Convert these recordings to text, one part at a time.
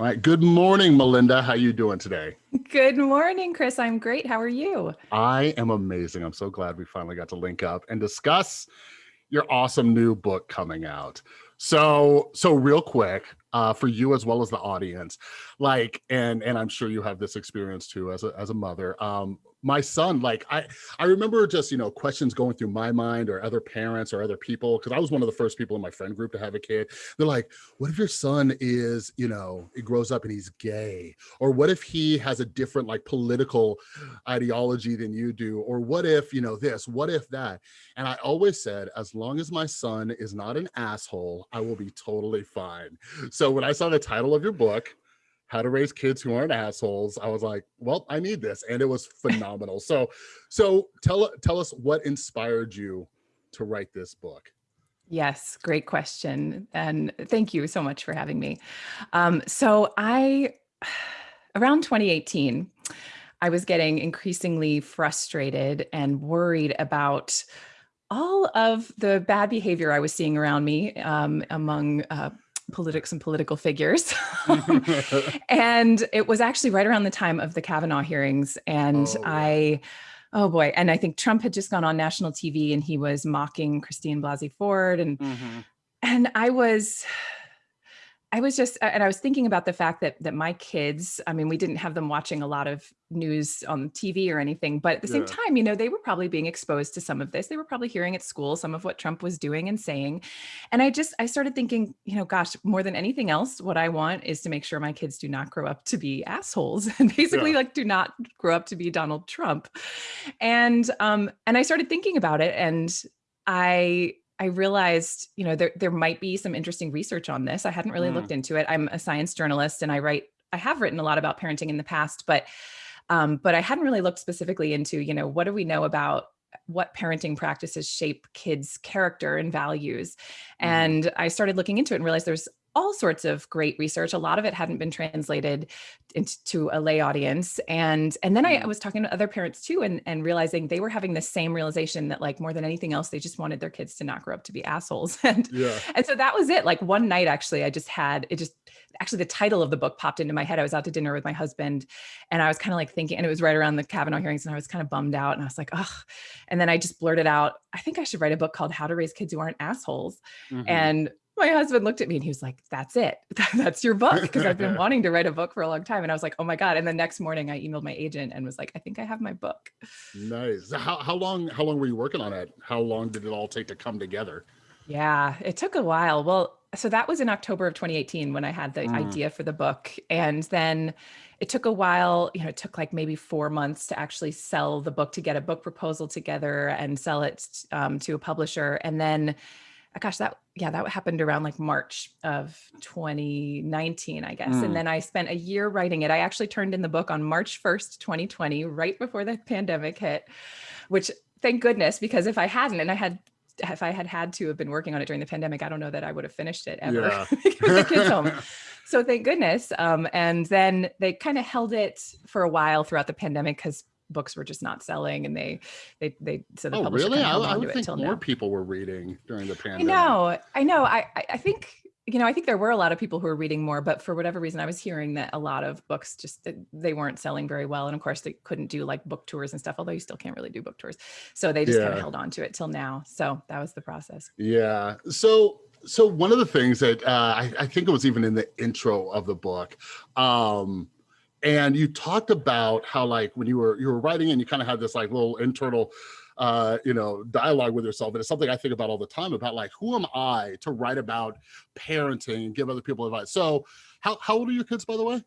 All right. Good morning, Melinda. How you doing today? Good morning, Chris. I'm great. How are you? I am amazing. I'm so glad we finally got to link up and discuss your awesome new book coming out. So, so real quick, uh, for you as well as the audience, like, and and I'm sure you have this experience too as a as a mother. Um, my son, like I, I remember just, you know, questions going through my mind or other parents or other people, because I was one of the first people in my friend group to have a kid. They're like, what if your son is, you know, he grows up and he's gay? Or what if he has a different like political ideology than you do? Or what if, you know, this, what if that? And I always said, as long as my son is not an asshole, I will be totally fine. When I saw the title of your book, how to raise kids who aren't assholes i was like well i need this and it was phenomenal. So so tell tell us what inspired you to write this book. Yes great question and thank you so much for having me. Um, so i around 2018 i was getting increasingly frustrated and worried about all of the bad behavior i was seeing around me um, among uh, politics and political figures. and it was actually right around the time of the Kavanaugh hearings. And oh, I, oh boy. And I think Trump had just gone on national TV and he was mocking Christine Blasey Ford. And, mm -hmm. and I was, I was just, and I was thinking about the fact that that my kids, I mean, we didn't have them watching a lot of news on TV or anything, but at the same time, you know, they were probably being exposed to some of this. They were probably hearing at school some of what Trump was doing and saying. And I just, I started thinking, you know, gosh, more than anything else, what I want is to make sure my kids do not grow up to be assholes and basically yeah. like do not grow up to be Donald Trump. And, um, and I started thinking about it and I I realized, you know, there, there might be some interesting research on this. I hadn't really mm. looked into it. I'm a science journalist and I write, I have written a lot about parenting in the past, but, um, but I hadn't really looked specifically into, you know, what do we know about what parenting practices shape kids' character and values. Mm. And I started looking into it and realized there's all sorts of great research. A lot of it hadn't been translated into a lay audience. And, and then I, I, mm. was talking to other parents too, and, and realizing they were having the same realization that like more than anything else, they just wanted their kids to not grow up to be assholes. And, yeah. and so that was it. Like one night, actually, I just had, it just, actually the title of the book popped into my head. I was out to dinner with my husband and I was kind of like thinking, and it was right around the Kavanaugh hearings and I was kind of bummed out and I was like, oh, and then I just blurted out, I think I should write a book called How to Raise Kids Who Aren't Assholes. Mm -hmm. And my husband looked at me and he was like, that's it. That's your book. Because I've been wanting to write a book for a long time. And I was like, oh my God. And the next morning I emailed my agent and was like, I think I have my book. Nice. How, how long, how long were you working on it? How long did it all take to come together? Yeah, it took a while. Well, so that was in October of 2018 when I had the mm. idea for the book. And then it took a while, you know, it took like maybe four months to actually sell the book, to get a book proposal together and sell it um, to a publisher. And then gosh, that, yeah, that happened around like March of 2019, I guess. Mm. And then I spent a year writing it. I actually turned in the book on March 1st, 2020, right before the pandemic hit, which thank goodness, because if I hadn't, and I had if I had had to have been working on it during the pandemic, I don't know that I would have finished it ever yeah. the kids home. So thank goodness. Um, and then they kind of held it for a while throughout the pandemic because books were just not selling and they they they so the oh, publisher really? I, I would think more now. people were reading during the pandemic. I know, I know. I I think you know, I think there were a lot of people who were reading more, but for whatever reason, I was hearing that a lot of books just they weren't selling very well, and of course they couldn't do like book tours and stuff. Although you still can't really do book tours, so they just yeah. kind of held on to it till now. So that was the process. Yeah. So so one of the things that uh, I, I think it was even in the intro of the book. Um, and you talked about how like when you were you were writing and you kind of had this like little internal uh, you know, dialogue with yourself. And it's something I think about all the time about like, who am I to write about parenting and give other people advice? So how, how old are your kids, by the way?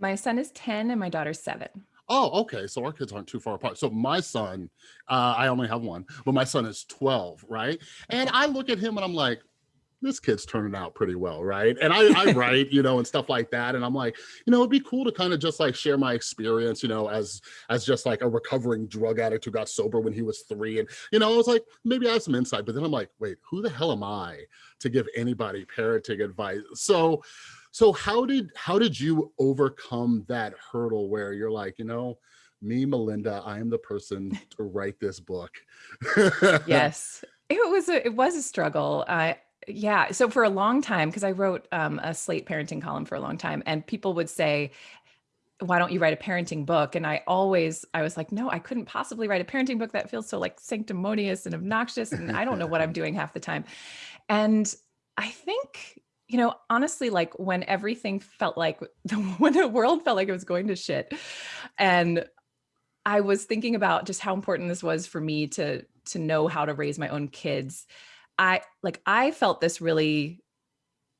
My son is 10 and my daughter's seven. Oh, okay. So our kids aren't too far apart. So my son, uh, I only have one, but my son is 12, right? And I look at him and I'm like, this kid's turning out pretty well, right? And I, I write, you know, and stuff like that. And I'm like, you know, it'd be cool to kind of just like share my experience, you know, as as just like a recovering drug addict who got sober when he was three. And, you know, I was like, maybe I have some insight, but then I'm like, wait, who the hell am I to give anybody parenting advice? So so how did how did you overcome that hurdle where you're like, you know, me, Melinda, I am the person to write this book. yes. It was a, it was a struggle. I yeah. So for a long time, because I wrote um, a Slate parenting column for a long time, and people would say, why don't you write a parenting book? And I always, I was like, no, I couldn't possibly write a parenting book that feels so like sanctimonious and obnoxious. And I don't know what I'm doing half the time. And I think, you know, honestly, like when everything felt like when the world felt like it was going to shit. And I was thinking about just how important this was for me to, to know how to raise my own kids. I like, I felt this really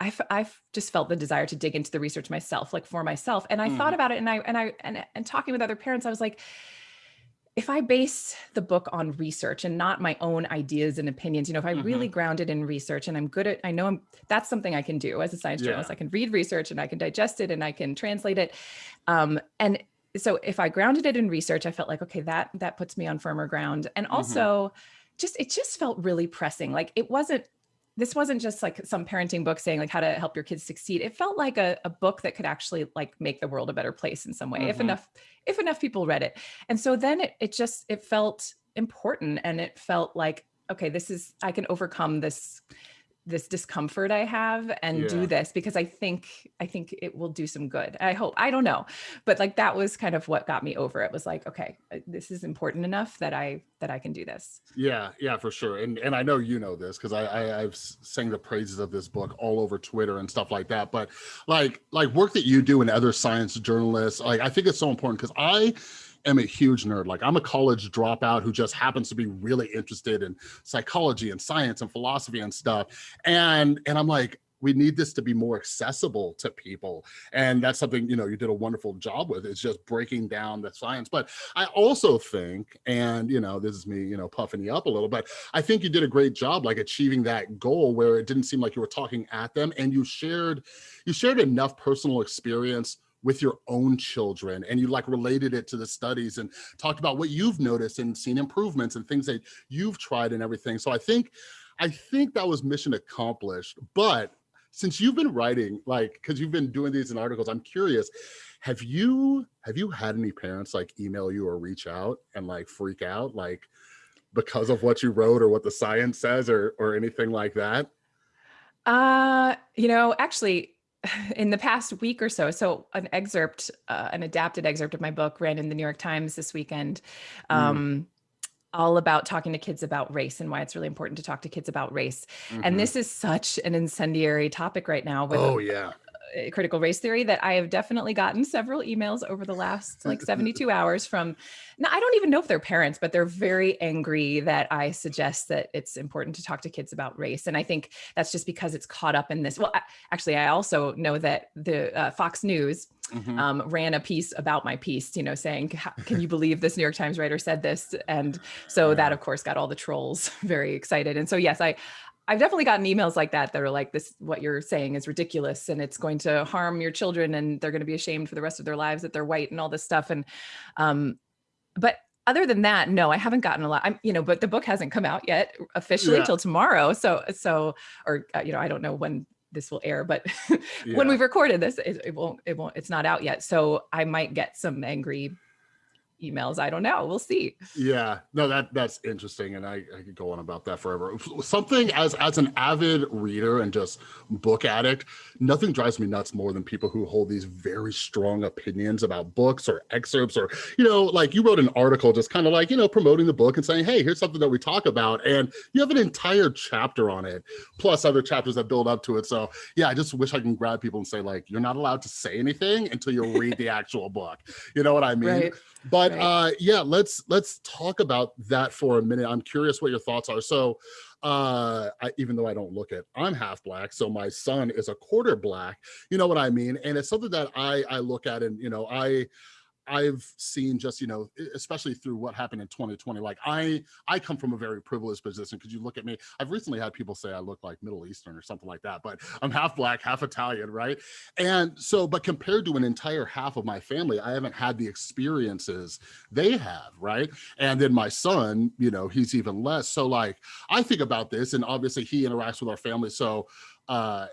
I, I just felt the desire to dig into the research myself, like for myself. And I mm. thought about it and I, and I, and, and talking with other parents, I was like, if I base the book on research and not my own ideas and opinions, you know, if I mm -hmm. really mm-hmm. ground it in research and I'm good at, I know I'm, that's something I can do as a science yeah. journalist. I can read research and I can digest it and I can translate it. Um, and so if I grounded it in research, I felt like, okay, that, that puts me on firmer ground. And mm-hmm. also mm -hmm. Just, it just felt really pressing. Like it wasn't, this wasn't just like some parenting book saying like how to help your kids succeed. It felt like a, a book that could actually like make the world a better place in some way, mm -hmm. if mm-hmm. enough, if enough people read it. And so then it, it just, it felt important and it felt like, okay, this is, I can overcome this this discomfort I have and yeah. do this because I think I think it will do some good. I hope. I don't know. But like that was kind of what got me over it was like, okay, this is important enough that I that I can do this. Yeah, yeah, for sure. And and I know you know this because I, I I've sang the praises of this book all over Twitter and stuff like that. But like like work that you do and other science journalists, like I think it's so important because I am a huge nerd. Like I'm a college dropout who just happens to be really interested in psychology and science and philosophy and stuff. And, and I'm like, we need this to be more accessible to people. And that's something, you know, you did a wonderful job with is just breaking down the science. But I also think, and, you know, this is me, you know, puffing you up a little, but I think you did a great job, like achieving that goal where it didn't seem like you were talking at them and you shared, you shared enough personal experience with your own children and you like related it to the studies and talked about what you've noticed and seen improvements and things that you've tried and everything. So I think, I think that was mission accomplished, but since you've been writing, like, cause you've been doing these in articles, I'm curious, have you, have you had any parents like email you or reach out and like freak out, like because of what you wrote or what the science says or, or anything like that? Uh, you know, actually in the past week or so, so an excerpt, uh, an adapted excerpt of my book ran in the New York Times this weekend, mm. um, mm. all about talking to kids about race and why it's really important to talk to kids about race. Mm -hmm. And mm-hmm. this is such an incendiary topic right now. With oh, yeah critical race theory that I have definitely gotten several emails over the last like 72 hours from, now I don't even know if they're parents, but they're very angry that I suggest that it's important to talk to kids about race. And I think that's just because it's caught up in this. Well, actually, I also know that the uh, Fox News mm -hmm. um, ran a piece about my piece, you know, saying, can you believe this New York Times writer said this? And so that of course got all the trolls very excited. And so, yes, I, I've definitely gotten emails like that that are like this, what you're saying is ridiculous and it's going to harm your children and they're going to be ashamed for the rest of their lives that they're white and all this stuff. And, um, but other than that, no, I haven't gotten a lot. I'm, you know, but the book hasn't come out yet officially yeah. till tomorrow. So, so, or, uh, you know, I don't know when this will air, but yeah. when we've recorded this, it, it won't, it won't, it's not out yet. So I might get some angry emails. I don't know. We'll see. Yeah, no, that that's interesting. And I, I could go on about that forever. Something as, as an avid reader and just book addict, nothing drives me nuts more than people who hold these very strong opinions about books or excerpts or, you know, like you wrote an article just kind of like, you know, promoting the book and saying, hey, here's something that we talk about. And you have an entire chapter on it, plus other chapters that build up to it. So yeah, I just wish I can grab people and say like, you're not allowed to say anything until you read the actual book. You know what I mean? Right. But right. uh, yeah, let's let's talk about that for a minute. I'm curious what your thoughts are. So uh I, even though i don't look it i'm half black so my son is a quarter black you know what i mean and it's something that i i look at and you know i I've seen just, you know, especially through what happened in 2020, like I, I come from a very privileged position because you look at me, I've recently had people say I look like Middle Eastern or something like that, but I'm half black, half Italian, right? And so, but compared to an entire half of my family, I haven't had the experiences they have, right? And then my son, you know, he's even less. So like, I think about this and obviously he interacts with our family. So, uh,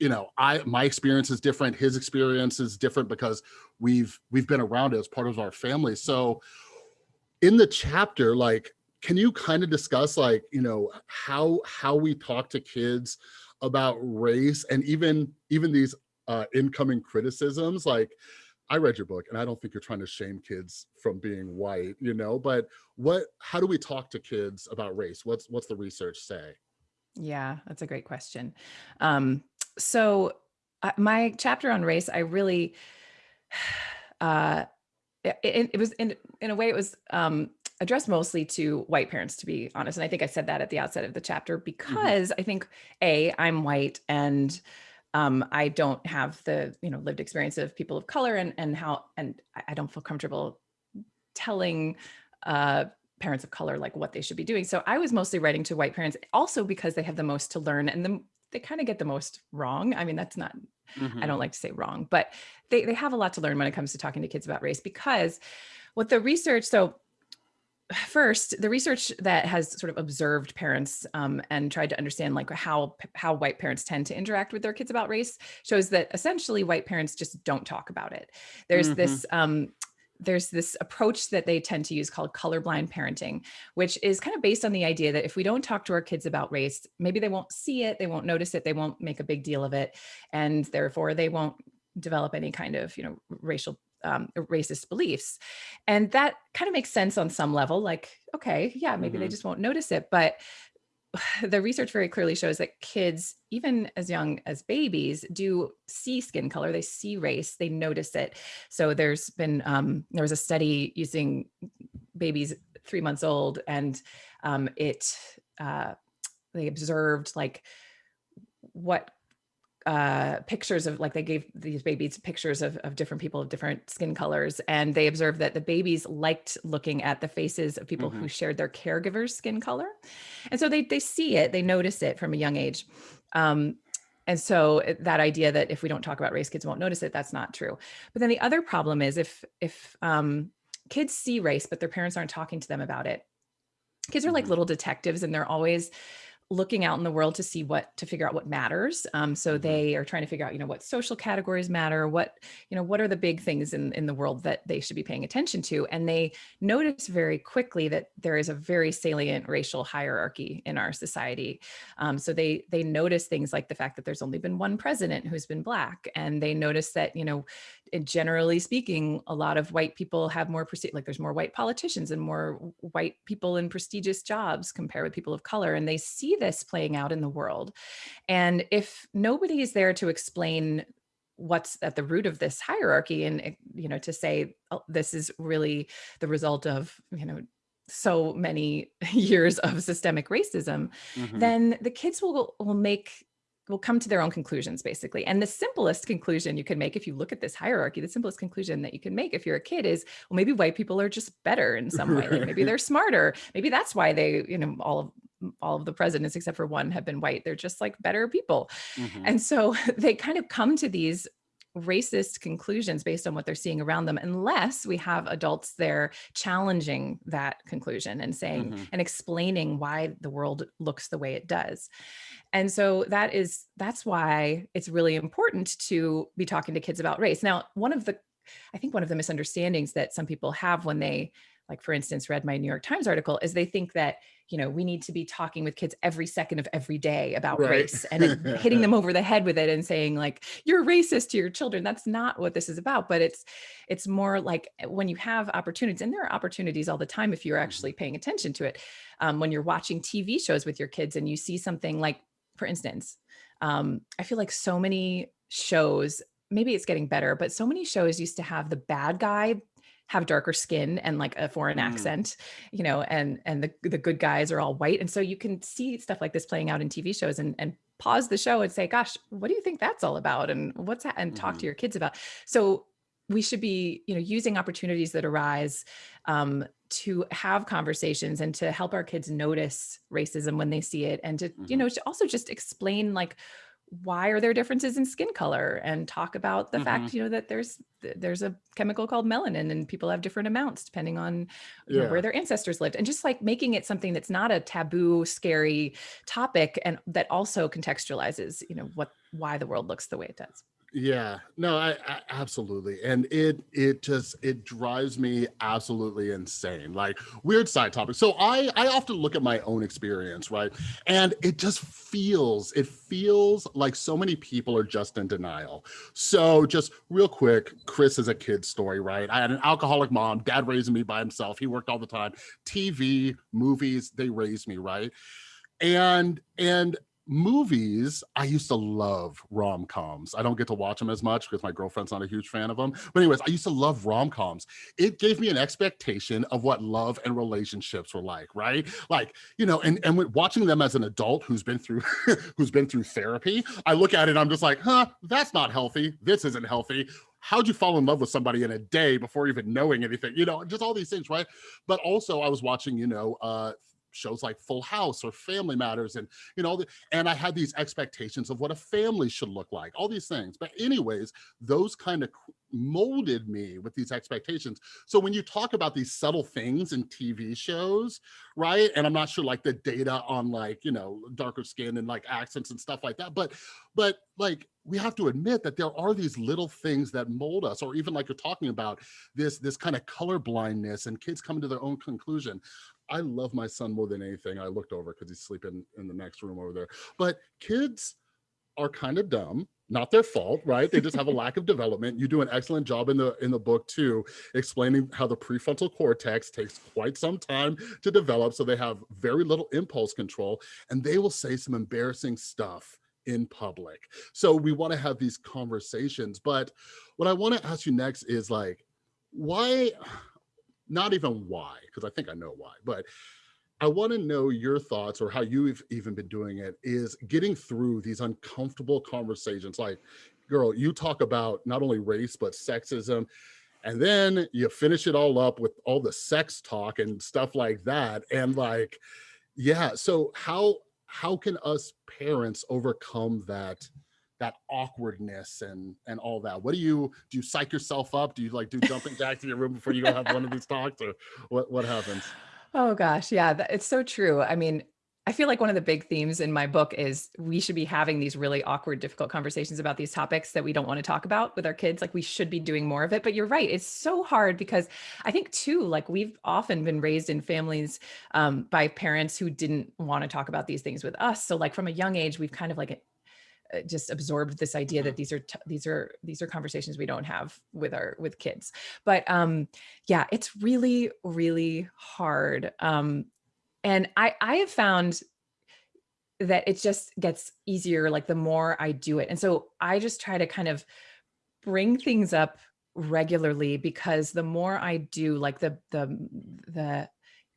you know, I my experience is different. His experience is different because we've we've been around it as part of our family. So in the chapter, like can you kind of discuss like, you know, how how we talk to kids about race and even even these uh, incoming criticisms like I read your book and I don't think you're trying to shame kids from being white, you know, but what, how do we talk to kids about race? What's, what's the research say? Yeah, that's a great question. Um, so uh, my chapter on race, I really, uh, it, it, was in, in a way, it was um, addressed mostly to white parents, to be honest. And I think I said that at the outset of the chapter mm-hmm. because mm -hmm. I think, A, I'm white and um, I don't have the, you know, lived experience of people of color and, and how, and I don't feel comfortable telling uh, parents of color, like what they should be doing. So I was mostly writing to white parents also because they have the most to learn and the, they kind of get the most wrong. I mean, that's not, mm -hmm. I don't mm-hmm. like to say wrong, but they, they have a lot to learn when it comes to talking to kids about race because what the research, so first, the research that has sort of observed parents um, and tried to understand like how how white parents tend to interact with their kids about race shows that essentially white parents just don't talk about it. There's mm -hmm. this um, there's this approach that they tend to use called colorblind parenting, which is kind of based on the idea that if we don't talk to our kids about race, maybe they won't see it, they won't notice it, they won't make a big deal of it, and therefore they won't develop any kind of you know racial um, racist beliefs. And that kind of makes sense on some level, like, okay, yeah, maybe mm -hmm. they mm-hmm. just won't notice it. But the research very clearly shows that kids, even as young as babies, do see skin color, they see race, they notice it. So there's been, um, there was a study using babies three months old and um, it, uh, they observed like what uh, pictures of like they gave these babies pictures of, of different people of different skin colors and they observed that the babies liked looking at the faces of people mm -hmm. who mm-hmm. shared their caregivers skin color and so they, they see it they notice it from a young age um, and so that idea that if we don't talk about race kids won't notice it that's not true but then the other problem is if if um, kids see race but their parents aren't talking to them about it kids are like mm -hmm. little detectives and they're always looking out in the world to see what to figure out what matters. Um, so mm-hmm. they are trying to figure out you know what social categories matter what you know what are the big things in in the world that they should be paying attention to. And they notice very quickly that there is a very salient racial hierarchy in our society. Um, so they they notice things like the fact that there's only been one president who's been black and they notice that you know generally speaking, a lot of white people have more, prestige, like there's more white politicians and more white people in prestigious jobs compared with people of color. And they see this playing out in the world. And if nobody is there to explain what's at the root of this hierarchy and, eh, you know, to say, oh, this is really the result of, you know, so many years of systemic racism, mm -hmm. then the kids will will make will come to their own conclusions basically. And the simplest conclusion you can make if you look at this hierarchy, the simplest conclusion that you can make if you're a kid is, well, maybe white people are just better in some way. Like maybe they're smarter. Maybe that's why they, you know, all of all of the presidents except for one have been white. They're just like better people. Mm -hmm. And so they kind of come to these racist conclusions based on what they're seeing around them unless we have adults there challenging that conclusion and saying mm -hmm. and explaining why the world looks the way it does and so that is that's why it's really important to be talking to kids about race now one of the i think one of the misunderstandings that some people have when they like for instance read my new york times article is they think that you know, we need to be talking with kids every second of every day about right. race and hitting them over the head with it and saying like, you're racist to your children. That's not what this is about. But it's, it's more like eh, when you have opportunities and there are opportunities all the time, if you're actually paying attention to it, um, when you're watching TV shows with your kids and you see something like, for instance, um, I feel like so many shows maybe it's getting better, but so many shows used to have the bad guy have darker skin and like a foreign mm. accent, you know, and and the, the good guys are all white. And so you can see stuff like this playing out in TV shows and, and pause the show and say, gosh, what do you think that's all about? And what's that? And talk mm -hmm. to mm-hmm. your kids about. So we should be, you know, using opportunities that arise um, to have conversations and to help our kids notice racism when they see it and to, mm -hmm. you know, mm-hmm. to also just explain like, why are there differences in skin color and talk about the mm -hmm. fact you know that there's there's a chemical called melanin and people have different amounts depending on yeah. know, where their ancestors lived and just like making it something that's not a taboo scary topic and that also contextualizes you know what why the world looks the way it does Yeah, no, I, I absolutely. And it it just it drives me absolutely insane. Like weird side topic. So I I often look at my own experience, right? And it just feels it feels like so many people are just in denial. So just real quick, Chris is a kid story, right? I had an alcoholic mom, dad raising me by himself. He worked all the time. TV, movies, they raised me, right? And and movies, I used to love rom-coms. I don't get to watch them as much because my girlfriend's not a huge fan of them. But anyways, I used to love rom-coms. It gave me an expectation of what love and relationships were like, right? Like, you know, and, and watching them as an adult who's been through who's been through therapy, I look at it, I'm just like, huh, that's not healthy. This isn't healthy how'd you fall in love with somebody in a day before even knowing anything you know just all these things right but also i was watching you know uh shows like Full House or Family Matters and you know and I had these expectations of what a family should look like all these things. But anyways those kind of molded me with these expectations. So when you talk about these subtle things in TV shows right and I'm not sure like the data on like you know darker skin and like accents and stuff like that but but like we have to admit that there are these little things that mold us or even like you're talking about this this kind of color blindness and kids coming to their own conclusion I love my son more than anything. I looked over because he's sleeping in the next room over there. But kids are kind of dumb not their fault right they just have a lack of development you do an excellent job in the in the book too explaining how the prefrontal cortex takes quite some time to develop so they have very little impulse control and they will say some embarrassing stuff in public so we want to have these conversations but what i want to ask you next is like why not even why, because I think I know why, but I want to know your thoughts or how you've even been doing it is getting through these uncomfortable conversations. Like, girl, you talk about not only race, but sexism. And then you finish it all up with all the sex talk and stuff like that. And like, yeah. So how, how can us parents overcome that that awkwardness and and all that what do you do you psych yourself up do you like do jumping jacks in your room before you go have one of these talks or what what happens oh gosh yeah it's so true i mean I feel like one of the big themes in my book is we should be having these really awkward, difficult conversations about these topics that we don't want to talk about with our kids. Like we should be doing more of it. But you're right. It's so hard because I think too, like we've often been raised in families um, by parents who didn't want to talk about these things with us. So like from a young age, we've kind of like just absorbed this idea that mm-hmm. these are these are these are conversations we don't have with our with kids but um yeah it's really really hard um and i i have found that it just gets easier like the more i do it and so i just try to kind of bring things up regularly because the more i do like the the the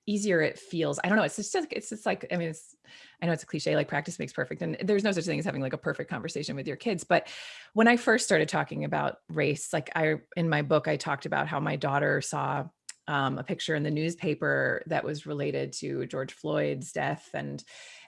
easier it feels. I don't know. It's just, it's just like, I mean, it's, I know it's a cliche, like practice makes perfect. And there's no such thing as having like a perfect conversation with your kids. But when I first started talking about race, like I, in my book, I talked about how my daughter saw um, a picture in the newspaper that was related to George Floyd's death. And,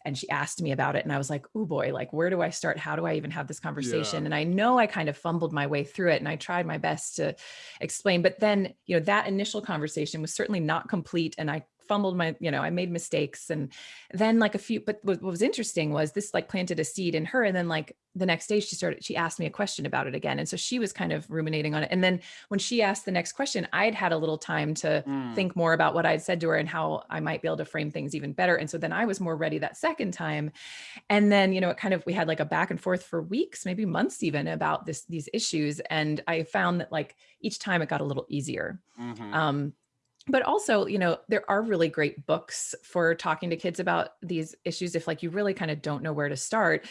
and she asked me about it and I was like, oh boy, like, where do I start? How do I even have this conversation? Yeah. And I know I kind of fumbled my way through it and I tried my best to explain, but then, you know, that initial conversation was certainly not complete. And I fumbled my, you know, I made mistakes. And then like a few, but what, was interesting was this like planted a seed in her. And then like the next day she started, she asked me a question about it again. And so she was kind of ruminating on it. And then when she asked the next question, I'd had a little time to mm. think more about what I'd said to her and how I might be able to frame things even better. And so then I was more ready that second time. And then, you know, it kind of, we had like a back and forth for weeks, maybe months even about this, these issues. And I found that like each time it got a little easier. Mm -hmm. Um, but also, you know, there are really great books for talking to kids about these issues. If like you really kind of don't know where to start,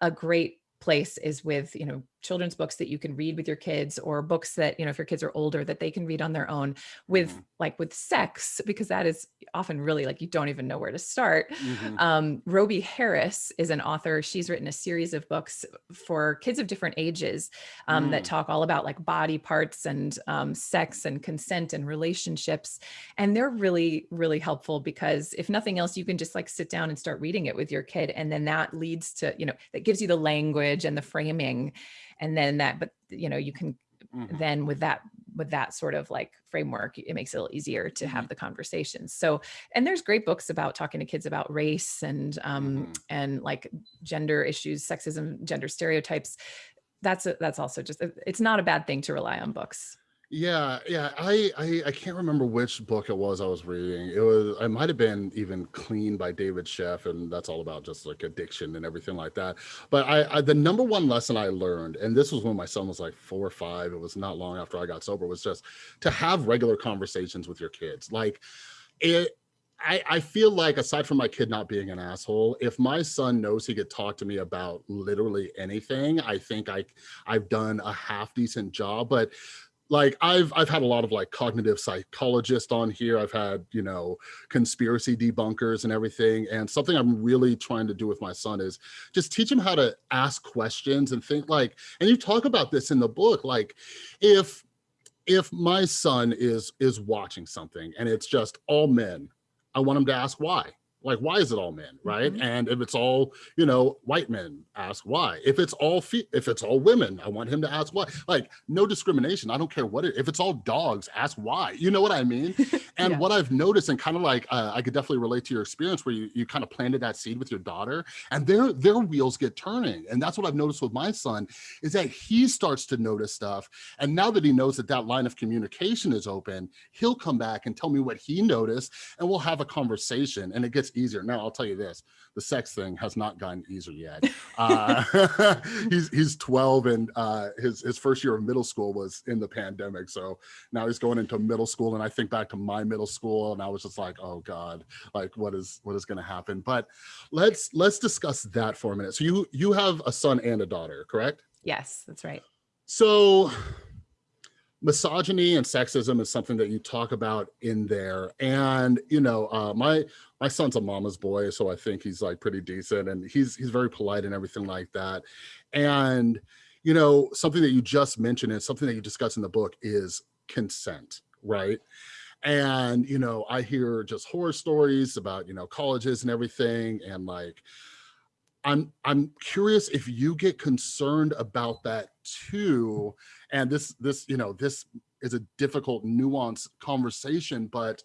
a great place is with, you know, children's books that you can read with your kids or books that, you know, if your kids are older that they can read on their own with mm -hmm. like with sex, because that is often really like, you don't even know where to start. Mm -hmm. um, Robie Harris is an author. She's written a series of books for kids of different ages um, mm. that talk all about like body parts and um, sex and consent and relationships. And they're really, really helpful because if nothing else, you can just like sit down and start reading it with your kid. And then that leads to, you know, that gives you the language and the framing and then that but you know you can mm -hmm. then with that with that sort of like framework it makes it a little easier to have mm-hmm. the conversations so and there's great books about talking to kids about race and um mm -hmm. and like gender issues sexism gender stereotypes that's a, that's also just it's not a bad thing to rely on books. Yeah, yeah. I, I I can't remember which book it was I was reading. It was I might have been even Clean by David Sheff, and that's all about just like addiction and everything like that. But I, I the number one lesson I learned, and this was when my son was like four or five. It was not long after I got sober. Was just to have regular conversations with your kids. Like it. I, I feel like aside from my kid not being an asshole, if my son knows he could talk to me about literally anything, I think I I've done a half decent job. But like I've I've had a lot of like cognitive psychologists on here. I've had, you know, conspiracy debunkers and everything. And something I'm really trying to do with my son is just teach him how to ask questions and think like, and you talk about this in the book, like if if my son is is watching something and it's just all men, I want him to ask why like why is it all men right? Mm -hmm. and if it's all you know white men ask why. If it's all if it's all women i want him to ask why. Like no discrimination. I don't care what it if it's all dogs ask why. You know what i mean? And yeah. what i've noticed and kind of like uh, i could definitely relate to your experience where you, you kind of planted that seed with your daughter and their their wheels get turning. And that's what i've noticed with my son is that he starts to notice stuff and now that he knows that that line of communication is open he'll come back and tell me what he noticed and we'll have a conversation and it gets gets easier. Now I'll tell you this, the sex thing has not gotten easier yet. Uh, he's, he's 12 and uh, his, his first year of middle school was in the pandemic. So now he's going into middle school and I think back to my middle school and I was just like, oh God, like what is, what is going to happen? But let's, let's discuss that for a minute. So you, you have a son and a daughter, correct? Yes, that's right. So misogyny and sexism is something that you talk about in there. And you know uh, my my son's a mama's boy so i think he's like pretty decent and he's he's very polite and everything like that. And you know something that you just mentioned and something that you discuss in the book is consent right? And you know i hear just horror stories about you know colleges and everything and like I'm I'm curious if you get concerned about that too. And this this you know this is a difficult nuanced conversation, but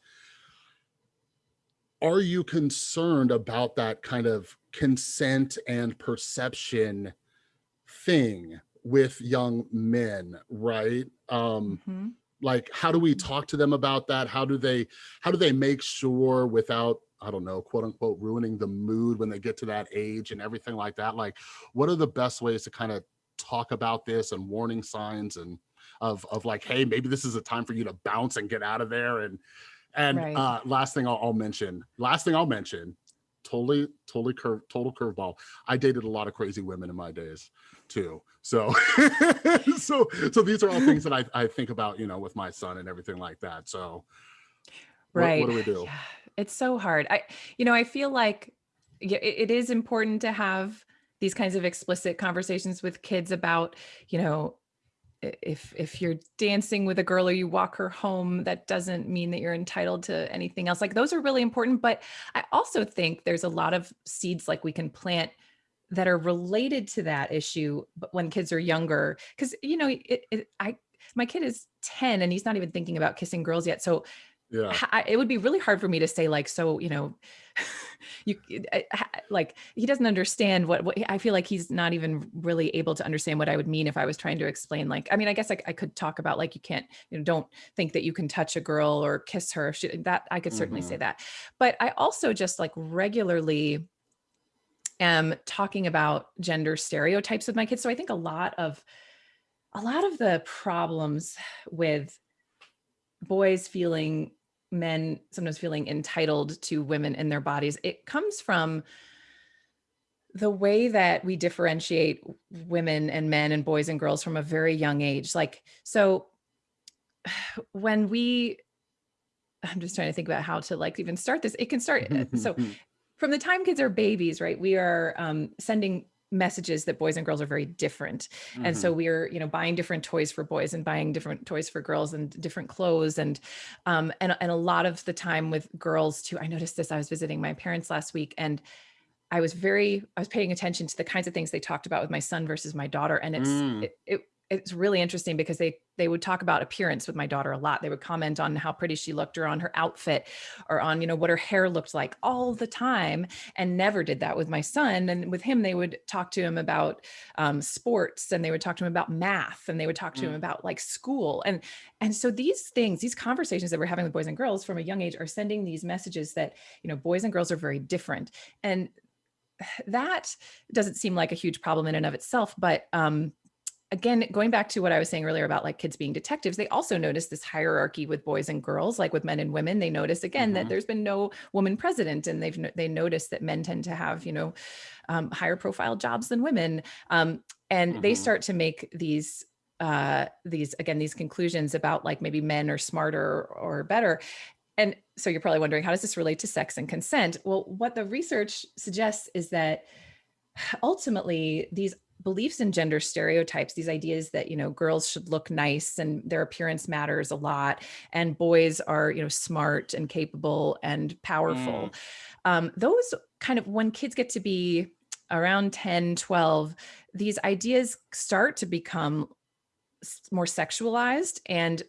are you concerned about that kind of consent and perception thing with young men, right? Um, mm -hmm. Like, how do we talk to them about that? How do they how do they make sure without I don't know, quote unquote, ruining the mood when they get to that age and everything like that? Like, what are the best ways to kind of talk about this and warning signs and of, of like, hey, maybe this is a time for you to bounce and get out of there. And, and right. uh, last thing I'll, I'll mention, last thing I'll mention, totally, totally curve, total curveball. I dated a lot of crazy women in my days too. So, so, so these are all things that I, I think about, you know, with my son and everything like that. So, right. what, what do we do? Yeah it's so hard. I, you know, I feel like it, is important to have these kinds of explicit conversations with kids about, you know, if if you're dancing with a girl or you walk her home that doesn't mean that you're entitled to anything else like those are really important but i also think there's a lot of seeds like we can plant that are related to that issue when kids are younger because you know it, it, i my kid is 10 and he's not even thinking about kissing girls yet so yeah I, it would be really hard for me to say like so you know you like he doesn't understand what, what i feel like he's not even really able to understand what i would mean if i was trying to explain like i mean i guess I, I could talk about like you can't you know don't think that you can touch a girl or kiss her she, that i could certainly mm -hmm. say mm-hmm. that but i also just like regularly am talking about gender stereotypes with my kids so i think a lot of a lot of the problems with boys feeling men sometimes feeling entitled to women in their bodies, it comes from the way that we differentiate women and men and boys and girls from a very young age. Like, so when we, I'm just trying to think about how to like even start this. It can start. Uh, so from the time kids are babies, right, we are um, sending messages that boys and girls are very different. Mm -hmm. And so mm-hmm. we're, you know, buying different toys for boys and buying different toys for girls and different clothes. And, um, and, and a lot of the time with girls too, I noticed this, I was visiting my parents last week and I was very, I was paying attention to the kinds of things they talked about with my son versus my daughter. And it's, mm. it, it it's really interesting because they they would talk about appearance with my daughter a lot. They would comment on how pretty she looked or on her outfit or on, you know, what her hair looked like all the time and never did that with my son. And with him, they would talk to him about um, sports and they would talk to him about math and they would talk to mm. him about like school. And, and so these things, these conversations that we're having with boys and girls from a young age are sending these messages that, you know, boys and girls are very different. And that doesn't seem like a huge problem in and of itself, but um, again, going back to what I was saying earlier about like kids being detectives, they also notice this hierarchy with boys and girls, like with men and women. They notice again mm -hmm. that mm-hmm. there's been no woman president, and they've they notice that men tend to have you know um, higher profile jobs than women, um, and mm -hmm. they mm-hmm. start to make these uh, these again these conclusions about like maybe men are smarter or better. And so you're probably wondering, how does this relate to sex and consent? Well, what the research suggests is that ultimately these beliefs in gender stereotypes, these ideas that, you know, girls should look nice and their appearance matters a lot and boys are, you know, smart and capable and powerful. Mm. Um, those kind of, when kids get to be around 10, 12, these ideas start to become more sexualized and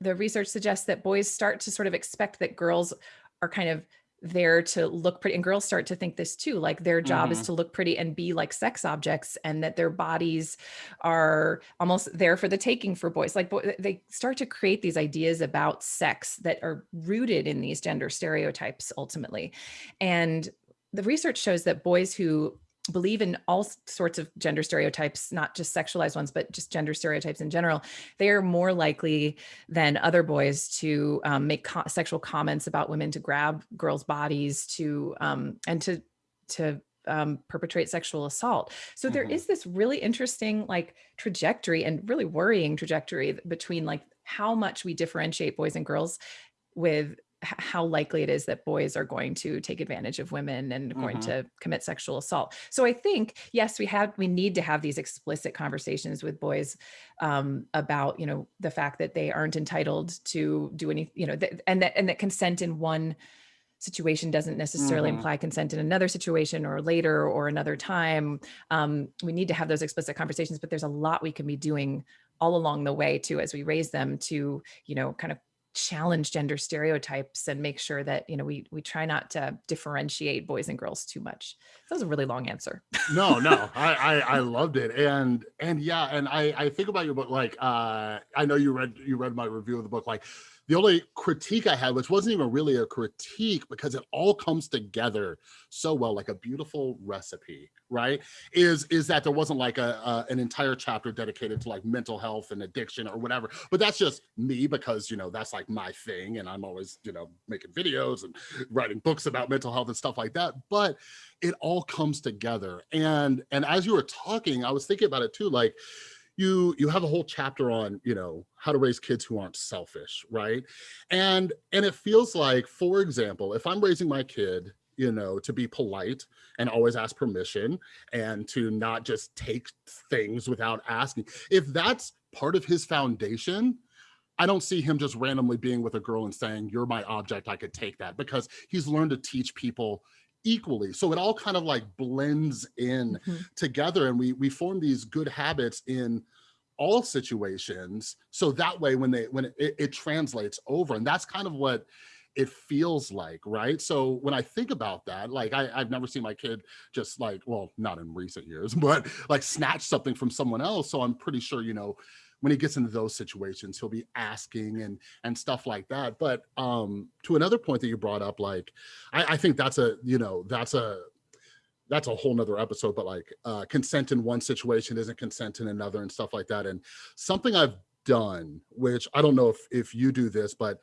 the research suggests that boys start to sort of expect that girls are kind of there to look pretty and girls start to think this too like their job mm -hmm. is mm-hmm. to look pretty and be like sex objects and that their bodies are almost there for the taking for boys like they start to create these ideas about sex that are rooted in these gender stereotypes ultimately and the research shows that boys who believe in all sorts of gender stereotypes, not just sexualized ones, but just gender stereotypes in general, they are more likely than other boys to um, make co sexual comments about women, to grab girls' bodies, to um, and to to um, perpetrate sexual assault. So mm -hmm. there mm-hmm. is this really interesting like trajectory and really worrying trajectory between like how much we differentiate boys and girls with how likely it is that boys are going to take advantage of women and going mm -hmm. to commit sexual assault. So I think, yes, we have, we need to have these explicit conversations with boys um, about, you know, the fact that they aren't entitled to do any, you know, th and that, and that consent in one situation doesn't necessarily mm -hmm. imply consent in another situation or later or another time. Um, we need to have those explicit conversations, but there's a lot we can be doing all along the way too, as we raise them to, you know, kind of challenge gender stereotypes and make sure that you know we we try not to differentiate boys and girls too much. That was a really long answer. No no I, I, I loved it. And and yeah and i i think about your book like uh i know you read you read my review of the book like the only critique I had, which wasn't even really a critique because it all comes together so well, like a beautiful recipe, right? Is is that there wasn't like a, a, an entire chapter dedicated to like mental health and addiction or whatever. But that's just me because you know that's like my thing, and I'm always you know making videos and writing books about mental health and stuff like that. But it all comes together, and and as you were talking, I was thinking about it too, like you you have a whole chapter on you know how to raise kids who aren't selfish right? And and it feels like for example if i'm raising my kid you know to be polite and always ask permission and to not just take things without asking if that's part of his foundation I don't see him just randomly being with a girl and saying, you're my object, I could take that because he's learned to teach people equally. So it all kind of like blends in mm -hmm. together and we we form these good habits in all situations. So that way when they when it, it translates over and that's kind of what it feels like, right? So when I think about that, like I, I've never seen my kid just like, well, not in recent years, but like snatch something from someone else. So I'm pretty sure, you know, when he gets into those situations, he'll be asking and and stuff like that. But um, to another point that you brought up, like I, I think that's a you know that's a that's a whole nother episode. But like uh, consent in one situation isn't consent in another and stuff like that. And something I've done, which I don't know if if you do this, but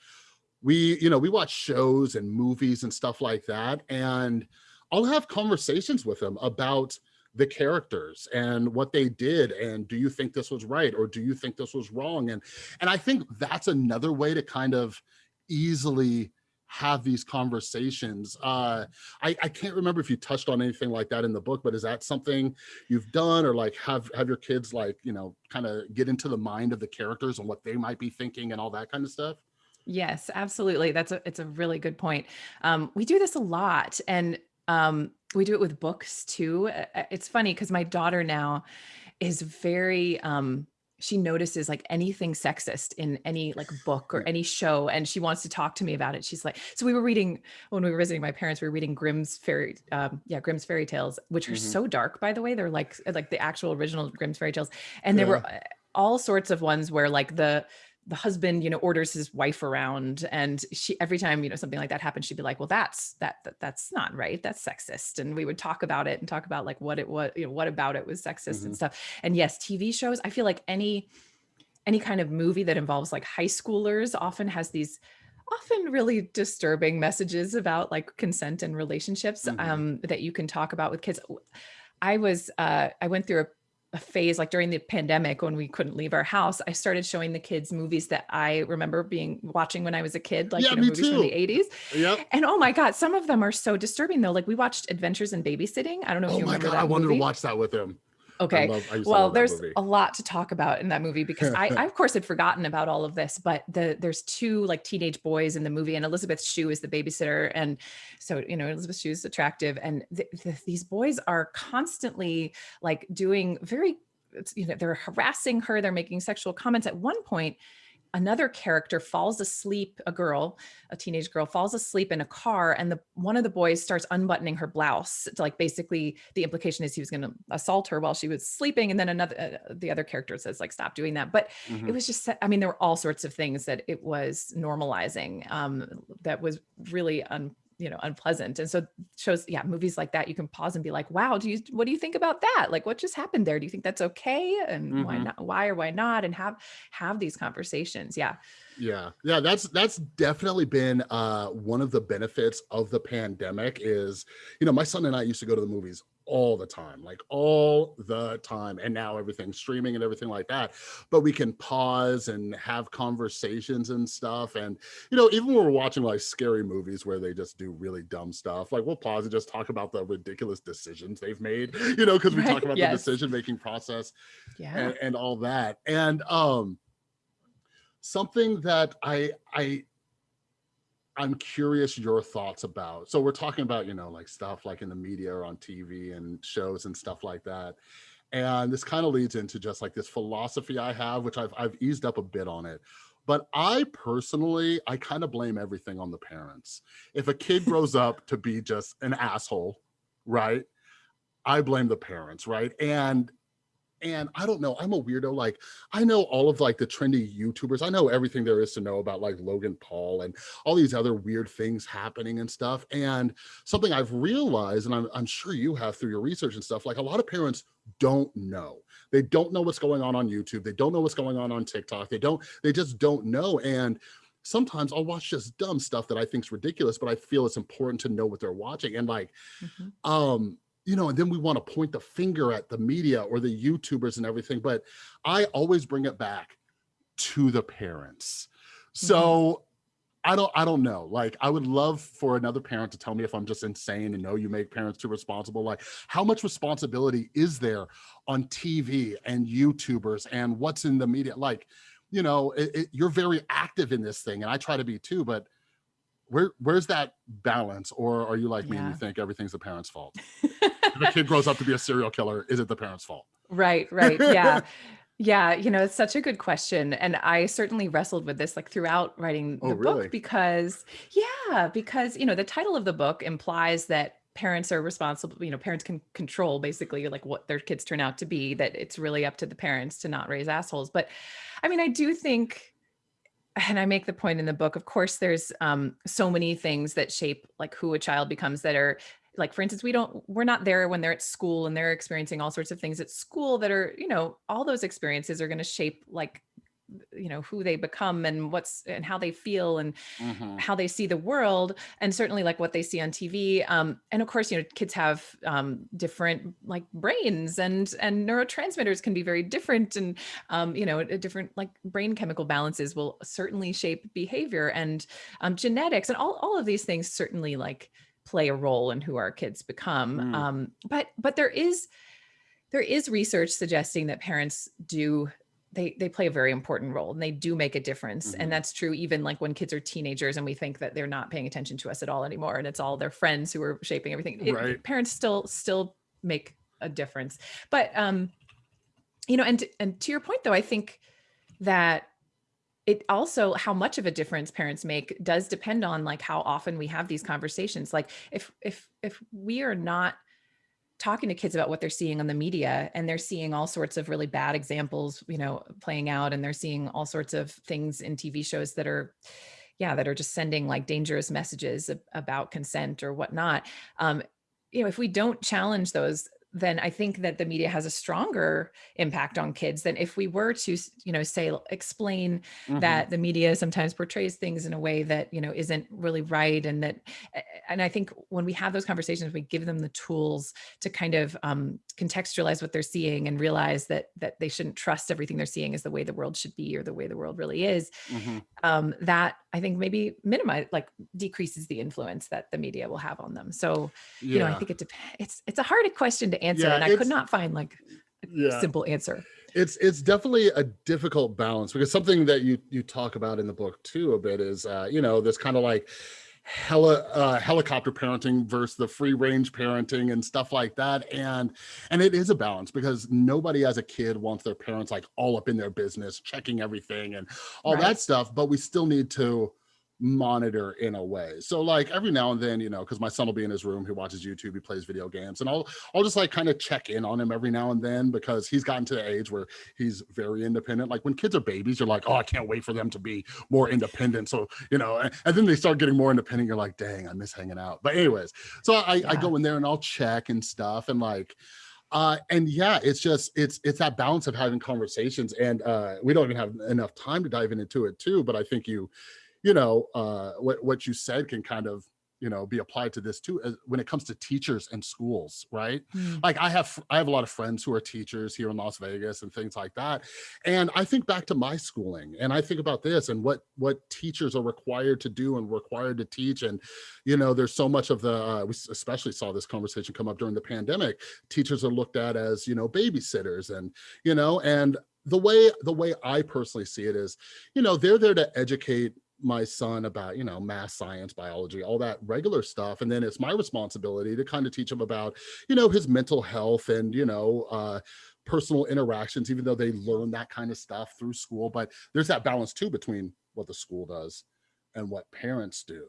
we you know we watch shows and movies and stuff like that, and I'll have conversations with them about the characters and what they did and do you think this was right or do you think this was wrong and and i think that's another way to kind of easily have these conversations uh I, I can't remember if you touched on anything like that in the book but is that something you've done or like have have your kids like you know kind of get into the mind of the characters and what they might be thinking and all that kind of stuff Yes, absolutely. That's a it's a really good point. Um, we do this a lot, and um, we do it with books too. Uh, uh, it's funny because my daughter now is very um, she notices like anything sexist in any like book or any show and she wants to talk to me about it she's like so we were reading when we were visiting my parents we were reading grimm's fairy um yeah grimm's fairy tales which are Mhm. so dark by the way they're like like the actual original grimm's fairy tales and there were uh, all sorts of ones where like the the husband you know orders his wife around and she every time you know something like that happens she'd be like well that's that, that that's not right that's sexist and we would talk about it and talk about like what it was you know what about it was sexist Mhm. and stuff and yes tv shows i feel like any any kind of movie that involves like high schoolers often has these often really disturbing messages about like consent and relationships Mhm. um, that you can talk about with kids i was uh, i went through a, a phase like during the pandemic when we couldn't leave our house i started showing the kids movies that i remember being watching when i was a kid like Yeah, you know movies from the 80s Yep. and oh my god some of them are so disturbing though like we watched adventures in babysitting i don't know if Oh you my remember god, that I wanted movie. to watch that with him. Okay love- well there's movie. a lot to talk about in that movie because I, I of course had forgotten about all of this but the there's two like teenage boys in the movie and elizabeth shue is the babysitter and so you know elizabeth shue is attractive and th- th- these boys are constantly like doing very you know they're harassing her they're making sexual comments at one point another character falls asleep a girl a teenage girl falls asleep in a car and the one of the boys starts unbuttoning her blouse to like basically the implication is he was going to assault her while she was sleeping and then another uh, the other character says like stop doing that but Mhm. it was just i mean there were all sorts of things that it was normalizing um that was really un you know unpleasant. And so shows yeah movies like that you can pause and be like wow do you what do you think about that? Like what just happened there? Do you think that's okay? And why Mhm. not why or why not? And have have these conversations yeah. Yeah, yeah, that's that's definitely been uh, one of the benefits of the pandemic. Is you know my son and I used to go to the movies all the time, like all the time, and now everything's streaming and everything like that. But we can pause and have conversations and stuff, and you know even when we're watching like scary movies where they just do really dumb stuff, like we'll pause and just talk about the ridiculous decisions they've made, you know, because we Right, talk about yes. the decision making process yeah and, and all that. And um something that I I I'm curious your thoughts about. So we're talking about, you know, like stuff like in the media or on TV and shows and stuff like that. And this kind of leads into just like this philosophy I have, which I've I've eased up a bit on it. But I personally, I kind of blame everything on the parents. If a kid grows up to be just an asshole, right? I blame the parents, right? And and I don't know, I'm a weirdo. Like I know all of like the trendy YouTubers. I know everything there is to know about like Logan Paul and all these other weird things happening and stuff. And something I've realized, and I'm, I'm sure you have through your research and stuff, like a lot of parents don't know. They don't know what's going on on YouTube. They don't know what's going on on TikTok. They don't, they just don't know. And sometimes I'll watch just dumb stuff that I think is ridiculous, but I feel it's important to know what they're watching. And like, Mhm. um you know and then we want to point the finger at the media or the youtubers and everything but i always bring it back to the parents. So mm-hmm. i don't i don't know like i would love for another parent to tell me if i'm just insane and know you make parents too responsible like how much responsibility is there on tv and youtubers and what's in the media? Like you know it, it, you're very active in this thing and i try to be too but where where's that balance or are you like me and you think everything's the parents fault if a kid grows up to be a serial killer is it the parents fault Right, right. Yeah. Yeah, you know, it's such a good question. And I certainly wrestled with this like throughout writing Oh, the really? book because, yeah, because, you know, the title of the book implies that parents are responsible, you know, parents can control basically like what their kids turn out to be, that it's really up to the parents to not raise assholes. But I mean, I do think, and I make the point in the book, of course, there's um, so many things that shape like who a child becomes that are like for instance we don't we're not there when they're at school and they're experiencing all sorts of things at school that are you know all those experiences are going to shape like you know who they become and what's and how they feel and Mhm. how they see the world and certainly like what they see on tv um, and of course you know kids have um, different like brains and and neurotransmitters can be very different and um, you know a different like brain chemical balances will certainly shape behavior and um, genetics and all, all of these things certainly like play a role in who our kids become Mm. um, but but there is there is research suggesting that parents do they they play a very important role and they do make a difference Mhm. and that's true even like when kids are teenagers and we think that they're not paying attention to us at all anymore and it's all their friends who are shaping everything It- Right. parents still still make a difference but um you know, and and to your point though, I think that it also how much of a difference parents make does depend on like how often we have these conversations. Like if if if we are not talking to kids about what they're seeing on the media and they're seeing all sorts of really bad examples, you know, playing out and they're seeing all sorts of things in TV shows that are yeah, that are just sending like dangerous messages about consent or whatnot. Um, you know, if we don't challenge those then I think that the media has a stronger impact on kids than if we were to, you know, say, explain mm -hmm. that the media sometimes portrays things in a way that, you know, isn't really right. And that, and I think when we have those conversations, we give them the tools to kind of um, contextualize what they're seeing and realize that, that they shouldn't trust everything they're seeing as the way the world should be or the way the world really is. Mm -hmm. um, that I think maybe minimize, like decreases the influence that the media will have on them. So, yeah. you know, I think it depends. It's, it's a hard question to answer yeah, and I could not find like a yeah. simple answer. It's it's definitely a difficult balance because something that you you talk about in the book too a bit is uh, you know this kind of like heli uh, helicopter parenting versus the free range parenting and stuff like that and and it is a balance because nobody as a kid wants their parents like all up in their business checking everything and all right. that stuff but we still need to monitor in a way. So like every now and then, you know, because my son will be in his room, he watches YouTube, he plays video games, and I'll I'll just like kind of check in on him every now and then because he's gotten to the age where he's very independent. Like when kids are babies, you're like, oh, I can't wait for them to be more independent. So you know, and, and then they start getting more independent. You're like, dang, I miss hanging out. But anyways, so I, yeah. I go in there and I'll check and stuff, and like uh and yeah it's just it's it's that balance of having conversations and uh we don't even have enough time to dive into it too but i think you you know, uh, what, what you said can kind of, you know, be applied to this too, as, when it comes to teachers and schools, right? Mm. Like I have, I have a lot of friends who are teachers here in Las Vegas and things like that. And I think back to my schooling and I think about this and what, what teachers are required to do and required to teach. And, you know, there's so much of the, uh, we especially saw this conversation come up during the pandemic. Teachers are looked at as, you know, babysitters and, you know, and the way, the way I personally see it is, you know, they're there to educate my son about, you know, math, science, biology, all that regular stuff. And then it's my responsibility to kind of teach him about, you know, his mental health and, you know, uh, personal interactions, even though they learn that kind of stuff through school. But there's that balance too between what the school does and what parents do.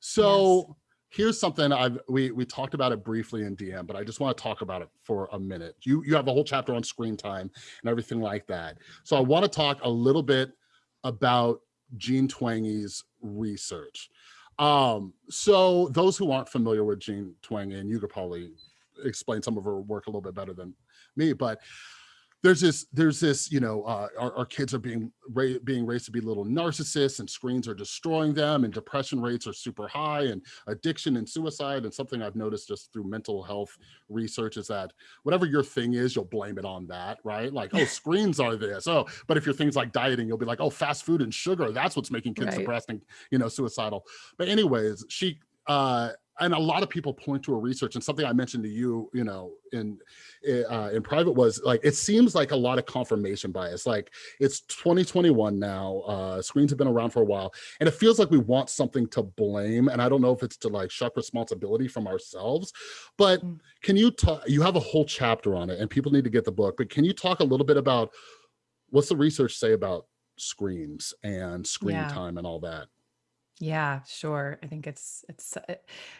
So yes. here's something I've we we talked about it briefly in DM, but I just want to talk about it for a minute. You you have a whole chapter on screen time and everything like that. So I want to talk a little bit about Jean Twenge's research. Um, so those who aren't familiar with Jean Twenge, and you could probably explain some of her work a little bit better than me, but there's this there's this you know uh, our, our, kids are being ra being raised to be little narcissists and screens are destroying them and depression rates are super high and addiction and suicide. And something i've noticed just through mental health research is that whatever your thing is you'll blame it on that right? Like oh screens are this. Oh but if your things like dieting you'll be like oh fast food and sugar. That's what's making kids right. depressed and you know suicidal. But anyways she uh and a lot of people point to a research and something I mentioned to you, you know, in uh, in private was like it seems like a lot of confirmation bias. Like it's 2021 now. Uh, screens have been around for a while, and it feels like we want something to blame. And I don't know if it's to like shuck responsibility from ourselves, but mm. can you talk? You have a whole chapter on it, and people need to get the book. But can you talk a little bit about what's the research say about screens and screen yeah. time and all that? Yeah, sure. I think it's it's uh,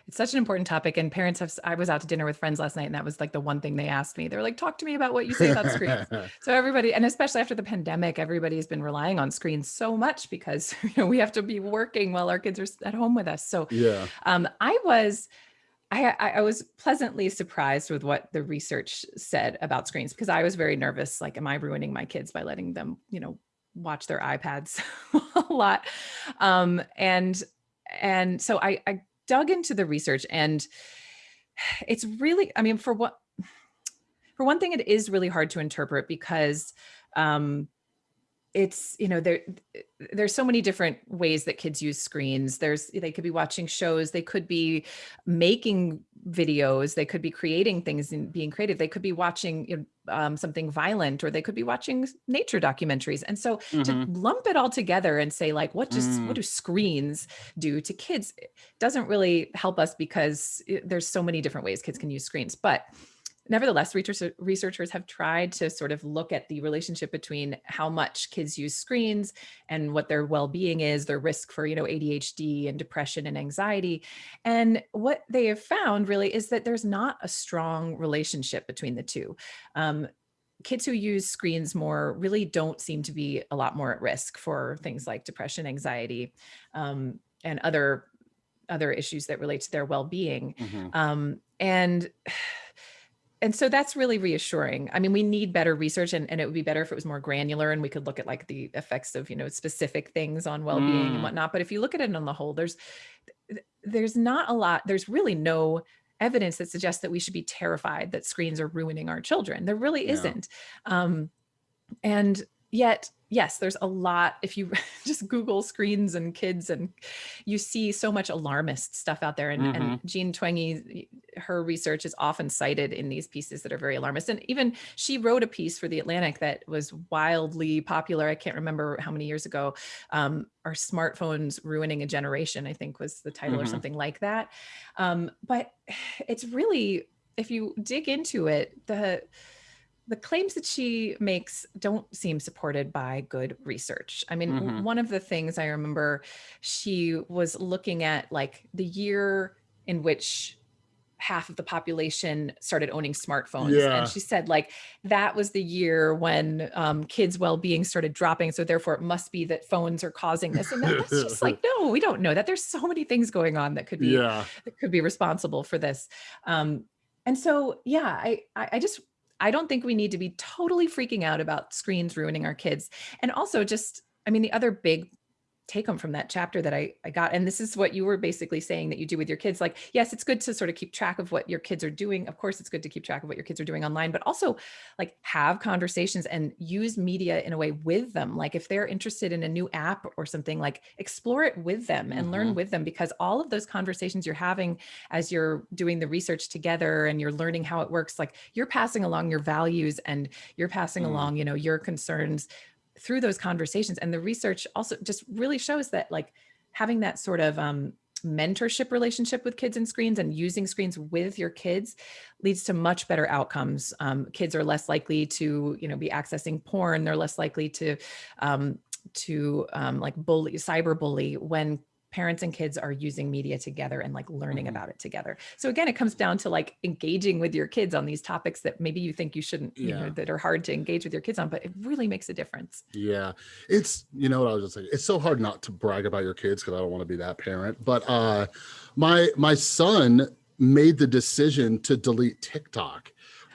it's such an important topic and parents have I was out to dinner with friends last night and that was like the one thing they asked me. They were like talk to me about what you say about screens. so everybody and especially after the pandemic everybody's been relying on screens so much because you know we have to be working while our kids are at home with us. So yeah. Um I was I, I was pleasantly surprised with what the research said about screens because I was very nervous. Like, am I ruining my kids by letting them, you know, watch their iPads a lot. Um, and, and so I, I dug into the research and it's really, I mean, for what, for one thing, it is really hard to interpret because um, it's you know there there's so many different ways that kids use screens there's they could be watching shows they could be making videos they could be creating things and being creative they could be watching you know, um, something violent or they could be watching nature documentaries and so mm -hmm. to mm-hmm. lump it all together and say like what does mm. what do screens do to kids doesn't really help us because it, there's so many different ways kids can use screens but nevertheless, researchers have tried to sort of look at the relationship between how much kids use screens and what their well-being is, their risk for, you know, ADHD and depression and anxiety. And what they have found really is that there's not a strong relationship between the two. Um, kids who use screens more really don't seem to be a lot more at risk for things like depression, anxiety, um, and other other issues that relate to their well-being. Mm -hmm. um, and and so that's really reassuring. I mean, we need better research and, and it would be better if it was more granular and we could look at like the effects of, you know, specific things on well-being mm. and whatnot. But if you look at it on the whole, there's, there's not a lot, there's really no evidence that suggests that we should be terrified that screens are ruining our children. There really isn't. Um, and yet yes, there's a lot. If you just Google screens and kids and you see so much alarmist stuff out there. And, mm -hmm. and mm-hmm. Jean Twenge, her research is often cited in these pieces that are very alarmist. And even she wrote a piece for the Atlantic that was wildly popular. I can't remember how many years ago. Um, are smartphones ruining a generation? I think was the title mm -hmm. or mm-hmm. something like that. Um, but it's really, if you dig into it, the the claims that she makes don't seem supported by good research. I mean, mm -hmm. one of the things I remember she was looking at like the year in which half of the population started owning smartphones. Yeah. And she said like that was the year when um, kids' well-being started dropping. So therefore it must be that phones are causing this. And that's just like, no, we don't know that. There's so many things going on that could be yeah. that could be responsible for this. Um, and so, yeah, I, I just I don't think we need to be totally freaking out about screens ruining our kids. And also just, I mean, the other big take home from that chapter that I, I got. And this is what you were basically saying that you do with your kids. Like, yes, it's good to sort of keep track of what your kids are doing. Of course, it's good to keep track of what your kids are doing online, but also like have conversations and use media in a way with them. Like if they're interested in a new app or something like explore it with them and mm -hmm. learn mm-hmm. with them because all of those conversations you're having as you're doing the research together and you're learning how it works, like you're passing along your values and you're passing mm. along, you know, your concerns through those conversations and the research also just really shows that like having that sort of um, mentorship relationship with kids and screens and using screens with your kids leads to much better outcomes. Um, kids are less likely to, you know, be accessing porn. They're less likely to, um, to um, like bully, cyber bully when parents and kids are using media together and like learning mm -hmm. about it together. So again, it comes down to like engaging with your kids on these topics that maybe you think you shouldn't, yeah. you know, that are hard to engage with your kids on, but it really makes a difference. Yeah. It's, you know what I was just saying, it's so hard not to brag about your kids because I don't want to be that parent, but uh, my, my son made the decision to delete TikTok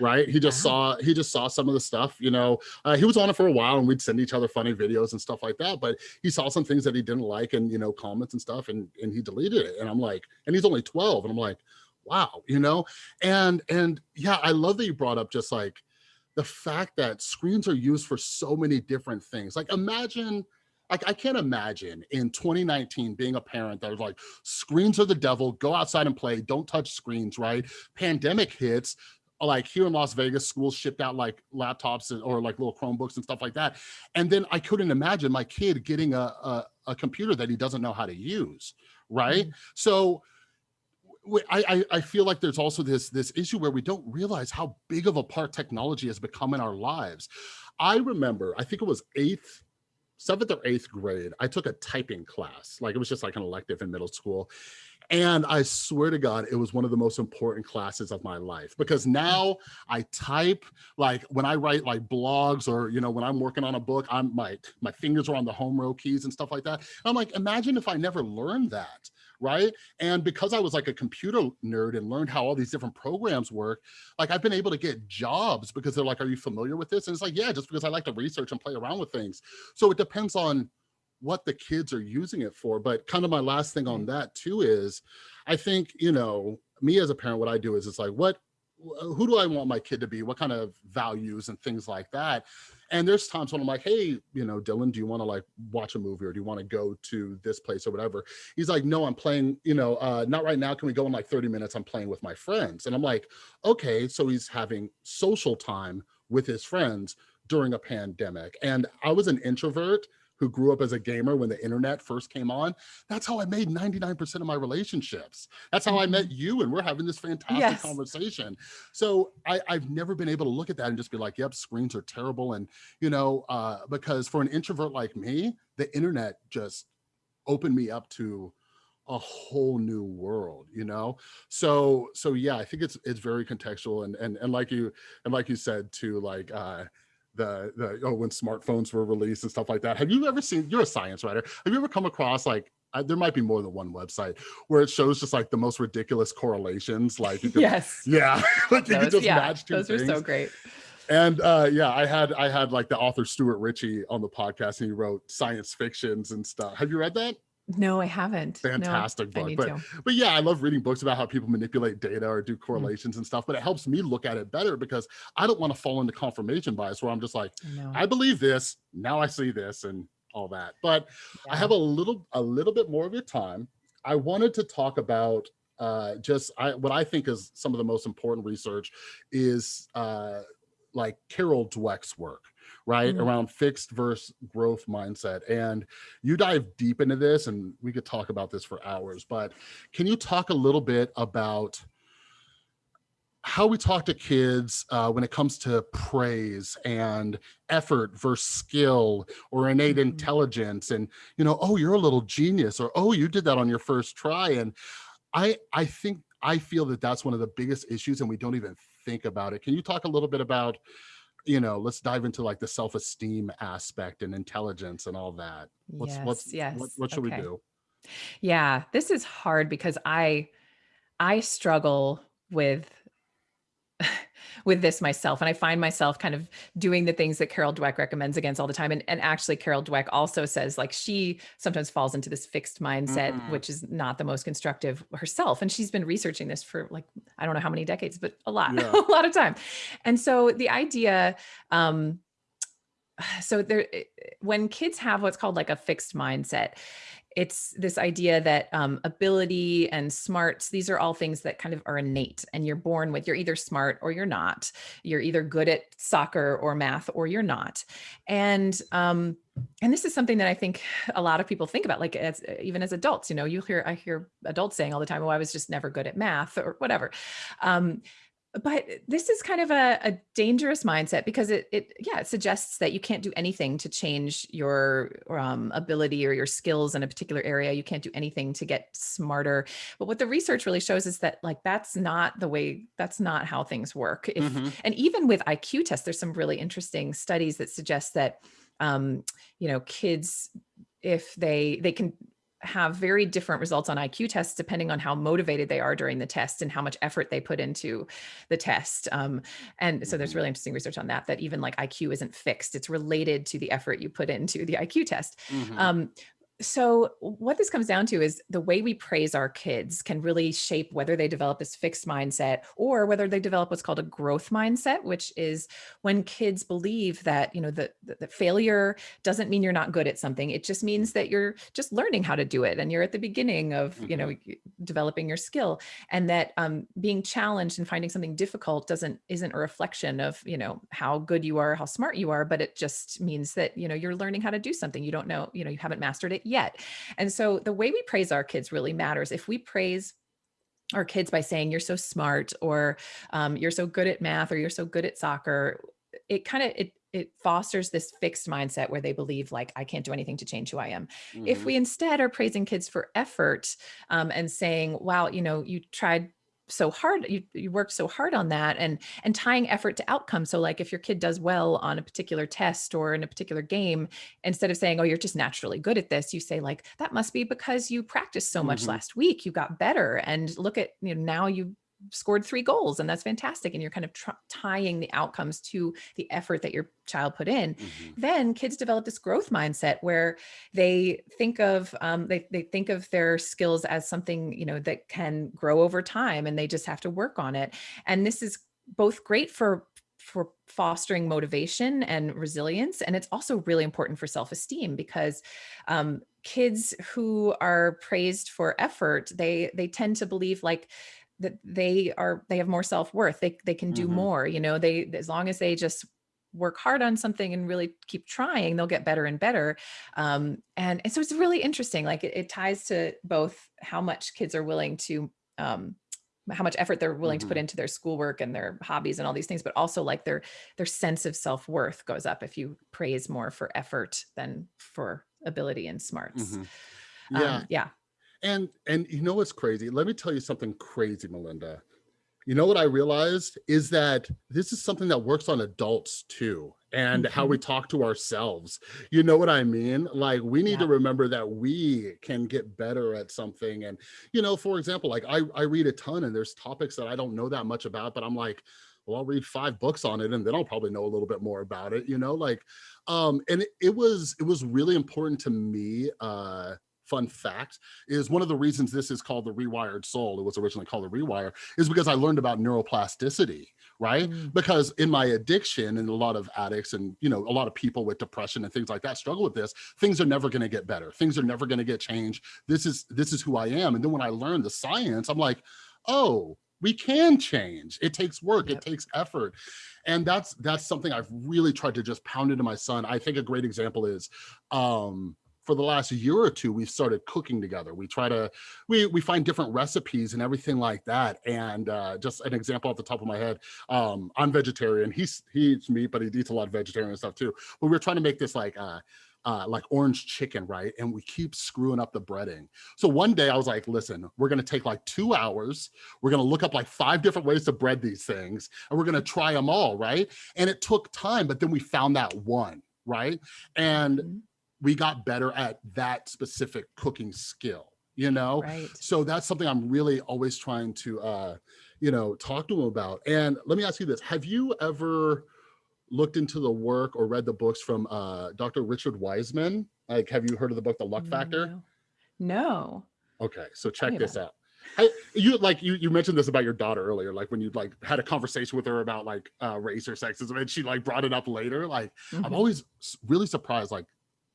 right? He just saw he just saw some of the stuff, you know. Uh, he was on it for a while, and we'd send each other funny videos and stuff like that. But he saw some things that he didn't like, and you know, comments and stuff, and and he deleted it. And I'm like, and he's only 12, and I'm like, wow, you know. And and yeah, I love that you brought up just like the fact that screens are used for so many different things. Like imagine like I can't imagine in 2019 being a parent that was like, screens are the devil, go outside and play, don't touch screens, right? Pandemic hits, like here in Las Vegas, schools shipped out like laptops or like little Chromebooks and stuff like that. And then I couldn't imagine my kid getting a, a, a computer that he doesn't know how to use, right? Mm -hmm. So I, I feel like there's also this, this issue where we don't realize how big of a part technology has become in our lives. I remember, I think it was eighth, seventh or eighth grade, I took a typing class. Like it was just like an elective in middle school. And I swear to God, it was one of the most important classes of my life because mm. now I type like when I write like blogs or, you know, when I'm working on a book, I'm my, my fingers are on the home row keys and stuff like that. And I'm like, imagine if I never learned that right? And because I was like a computer nerd and learned how all these different programs work, like I've been able to get jobs because they're like, are you familiar with this? And it's like, yeah, just because I like to research and play around with things. So it depends on what the kids are using it for. But kind of my last thing on mm-hmm. that too is, I think, you know, me as a parent, what I do is it's like, what, who do I want my kid to be? What kind of values and things like that? And there's times when I'm like, hey, you know, Dylan, do you want to like watch a movie or do you want to go to this place or whatever? He's like, no, I'm playing, you know, uh, not right now. Can we go in like 30 minutes? I'm playing with my friends. And I'm like, okay. So he's having social time with his friends during a pandemic. And I was an introvert who grew up as a gamer when the internet first came on, that's how I made 99% of my relationships. That's how I met Mhm. you and we're having this fantastic Yes. conversation. So I, I've never been able to look at that and just be like, yep, screens are terrible. And, you know, uh, because for an introvert like me, the internet just opened me up to a whole new world you know so so yeah i think it's it's very contextual and and and like you and like you said too like uh the the oh when smartphones were released and stuff like that. Have you ever seen you're a science writer. Have you ever come across like uh, there might be more than one website where it shows just like the most ridiculous correlations like you could, Yes. yeah. Like you could Those, just yeah, match two those things are so great. and uh yeah i had i had like the author stuart ritchie on the podcast and he wrote science fictions and stuff. Have you read that No, I haven't. Fantastic I book but to. but yeah i love reading books about how people manipulate data or Mm. do correlations and stuff but it helps me look at it better because i don't want to fall into confirmation bias where i'm just like I i believe this now i see this and all that but i have a little a little bit more of your time i wanted to talk about uh just i what i think is some of the most important research is uh like carol dweck's work right Mhm. around fixed versus growth mindset and you dive deep into this and we could talk about this for hours but can you talk a little bit about how we talk to kids uh, when it comes to praise and effort versus skill or innate Mhm. intelligence and you know oh you're a little genius or oh you did that on your first try and i i think i feel that that's one of the biggest issues and we don't even think about it can you talk a little bit about you know let's dive into like the self-esteem aspect and intelligence and all that what's yes, what's yes. what, what should okay. we do Yeah, this is hard because I I struggle with with this myself and I find myself kind of doing the things that Carol Dweck recommends against all the time and and actually Carol Dweck also says like she sometimes falls into this fixed mindset Mhm. which is not the most constructive herself and she's been researching this for like I don't know how many decades but a lot Yeah. a lot of time. And so the idea um so there eh, when kids have what's called like a fixed mindset it's this idea that um, ability and smarts these are all things that kind of are innate and you're born with you're either smart or you're not. You're either good at soccer or math or you're not. And um and this is something that i think a lot of people think about like as even as adults you know you hear i hear adults saying all the time oh i was just never good at math or whatever. Um but this is kind of a, a dangerous mindset because it, it yeah it suggests that you can't do anything to change your um, ability or your skills in a particular area. You can't do anything to get smarter. But what the research really shows is that like that's not the way that's not how things work. If Mhm. and even with IQ tests, there's some really interesting studies that suggest that, um, you know, kids, if they they can have very different results on IQ tests depending on how motivated they are during the test and how much effort they put into the test. Um, and so there's Mhm. really interesting research on that. That even like IQ isn't fixed; it's related to the effort you put into the IQ test. Mhm. Um, so what this comes down to is the way we praise our kids can really shape whether they develop this fixed mindset or whether they develop what's called a growth mindset, which is when kids believe that, you know, the, the, the failure doesn't mean you're not good at something. It just means that you're just learning how to do it. And you're at the beginning of, you know, developing your skill and that um, being challenged and finding something difficult doesn't, isn't a reflection of, you know, how good you are, how smart you are, but it just means that, you know, you're learning how to do something. You don't know, you know, you haven't mastered it yet. And so the way we praise our kids really matters. If we praise our kids by saying you're so smart or um, you're so good at math or you're so good at soccer, it kind of it it fosters this fixed mindset where they believe like I can't do anything to change who I am. If Mhm. we instead are praising kids for effort um, and saying, "Wow, you know, you tried." So hard you, you worked so hard on that and and tying effort to outcome so like if your kid does well on a particular test or in a particular game instead of saying oh you're just naturally good at this you say like that must be because you practiced so much Mhm. last week. You got better. And look at you know now you scored three goals and that's fantastic and you're kind of tying the outcomes to the effort that your child put in Mhm. then kids develop this growth mindset where they think of um, they, they think of their skills as something you know that can grow over time and they just have to work on it and this is both great for for fostering motivation and resilience and it's also really important for self-esteem because um, kids who are praised for effort they they tend to believe like that they are they have more self-worth they they can do Mhm. more you know they as long as they just work hard on something and really keep trying, they'll get better and better. Um, and, and so it's really interesting. Like it, it, ties to both how much kids are willing to, um, how much effort they're willing mm -hmm. to put mm-hmm. into their schoolwork and their hobbies and all these things, but also like their, their sense of self-worth goes up if you praise more for effort than for ability and smarts. Mm -hmm. Yeah. Um, yeah. And, and you know, what's crazy. Let me tell you something crazy, Melinda you know what I realized is that this is something that works on adults too and mm -hmm. how we mm-hmm. talk to ourselves. You know what I mean? Like we need yeah. to remember that we can get better at something. And, you know, for example, like I, I read a ton and there's topics that I don't know that much about, but I'm like, well, I'll read five books on it and then I'll probably know a little bit more about it, you know, like, um, and it, it was, it was really important to me, uh, fun fact is one of the reasons this is called the rewired soul it was originally called the rewire is because i learned about neuroplasticity right mm. because in my addiction and a lot of addicts and you know a lot of people with depression and things like that struggle with this things are never going to get better things are never going to get changed this is this is who i am and then when i learned the science i'm like oh we can change it takes work yep. it takes effort and that's that's something i've really tried to just pound into my son i think a great example is um for the last year or two, we've started cooking together. We try to, we, we find different recipes and everything like that. And uh, just an example off the top of my head, um, I'm vegetarian. He's, he eats meat, but he eats a lot of vegetarian stuff too. But we are trying to make this like, uh, uh, like orange chicken, right? And we keep screwing up the breading. So one day I was like, listen, we're gonna take like two hours. We're gonna look up like five different ways to bread these things and we're gonna try them all, right? And it took time, but then we found that one, right? And mm -hmm we got better at that specific cooking skill you know right. so that's something i'm really always trying to uh you know talk to them about and let me ask you this have you ever looked into the work or read the books from uh dr richard wiseman like have you heard of the book the luck factor no, no. okay so check this out I, you like you you mentioned this about your daughter earlier like when you like had a conversation with her about like uh race or sexism and she like brought it up later like mm -hmm. i'm mm-hmm. always really surprised like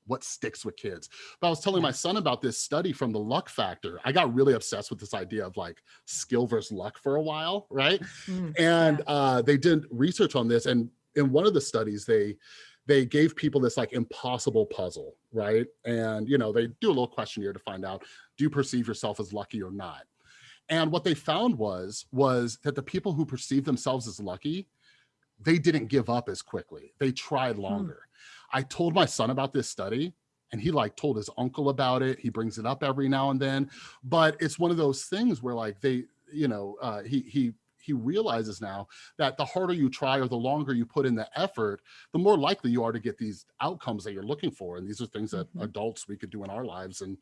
what sticks with kids. But I was telling my son about this study from the luck factor. I got really obsessed with this idea of like skill versus luck for a while, right? Mm, and yeah. uh, they did research on this. And in one of the studies, they they gave people this like impossible puzzle, right? And you know, they do a little questionnaire to find out, do you perceive yourself as lucky or not? And what they found was, was that the people who perceive themselves as lucky, they didn't give up as quickly. They tried hmm. longer. I told my son about this study and he like told his uncle about it. He brings it up every now and then, but it's one of those things where like they, you know, uh, he, he, he realizes now that the harder you try or the longer you put in the effort, the more likely you are to get these outcomes that you're looking for. And these are things that mm -hmm. adults we could do in our lives and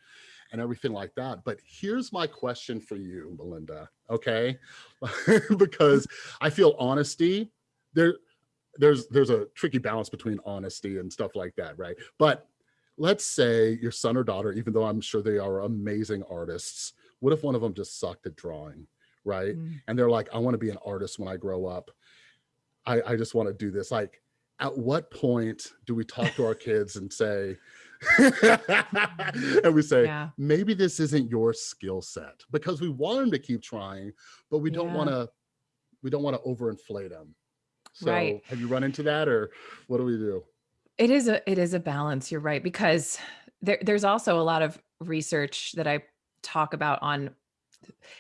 and everything like that. But here's my question for you, Melinda, okay? because I feel honesty, there, there's there's a tricky balance between honesty and stuff like that, right? But let's say your son or daughter, even though I'm sure they are amazing artists, what if one of them just sucked at drawing, right? Mm. And they're like, I want to be an artist when I grow up. I, I just want to do this. Like, at what point do we talk to our kids and say, and we say, yeah. maybe this isn't your skill set because we want them to keep trying, but we don't yeah. want to, we don't want to overinflate them. So right. have you run into that or what do we do? It is a it is a balance, you're right, because there, there's also a lot of research that I talk about on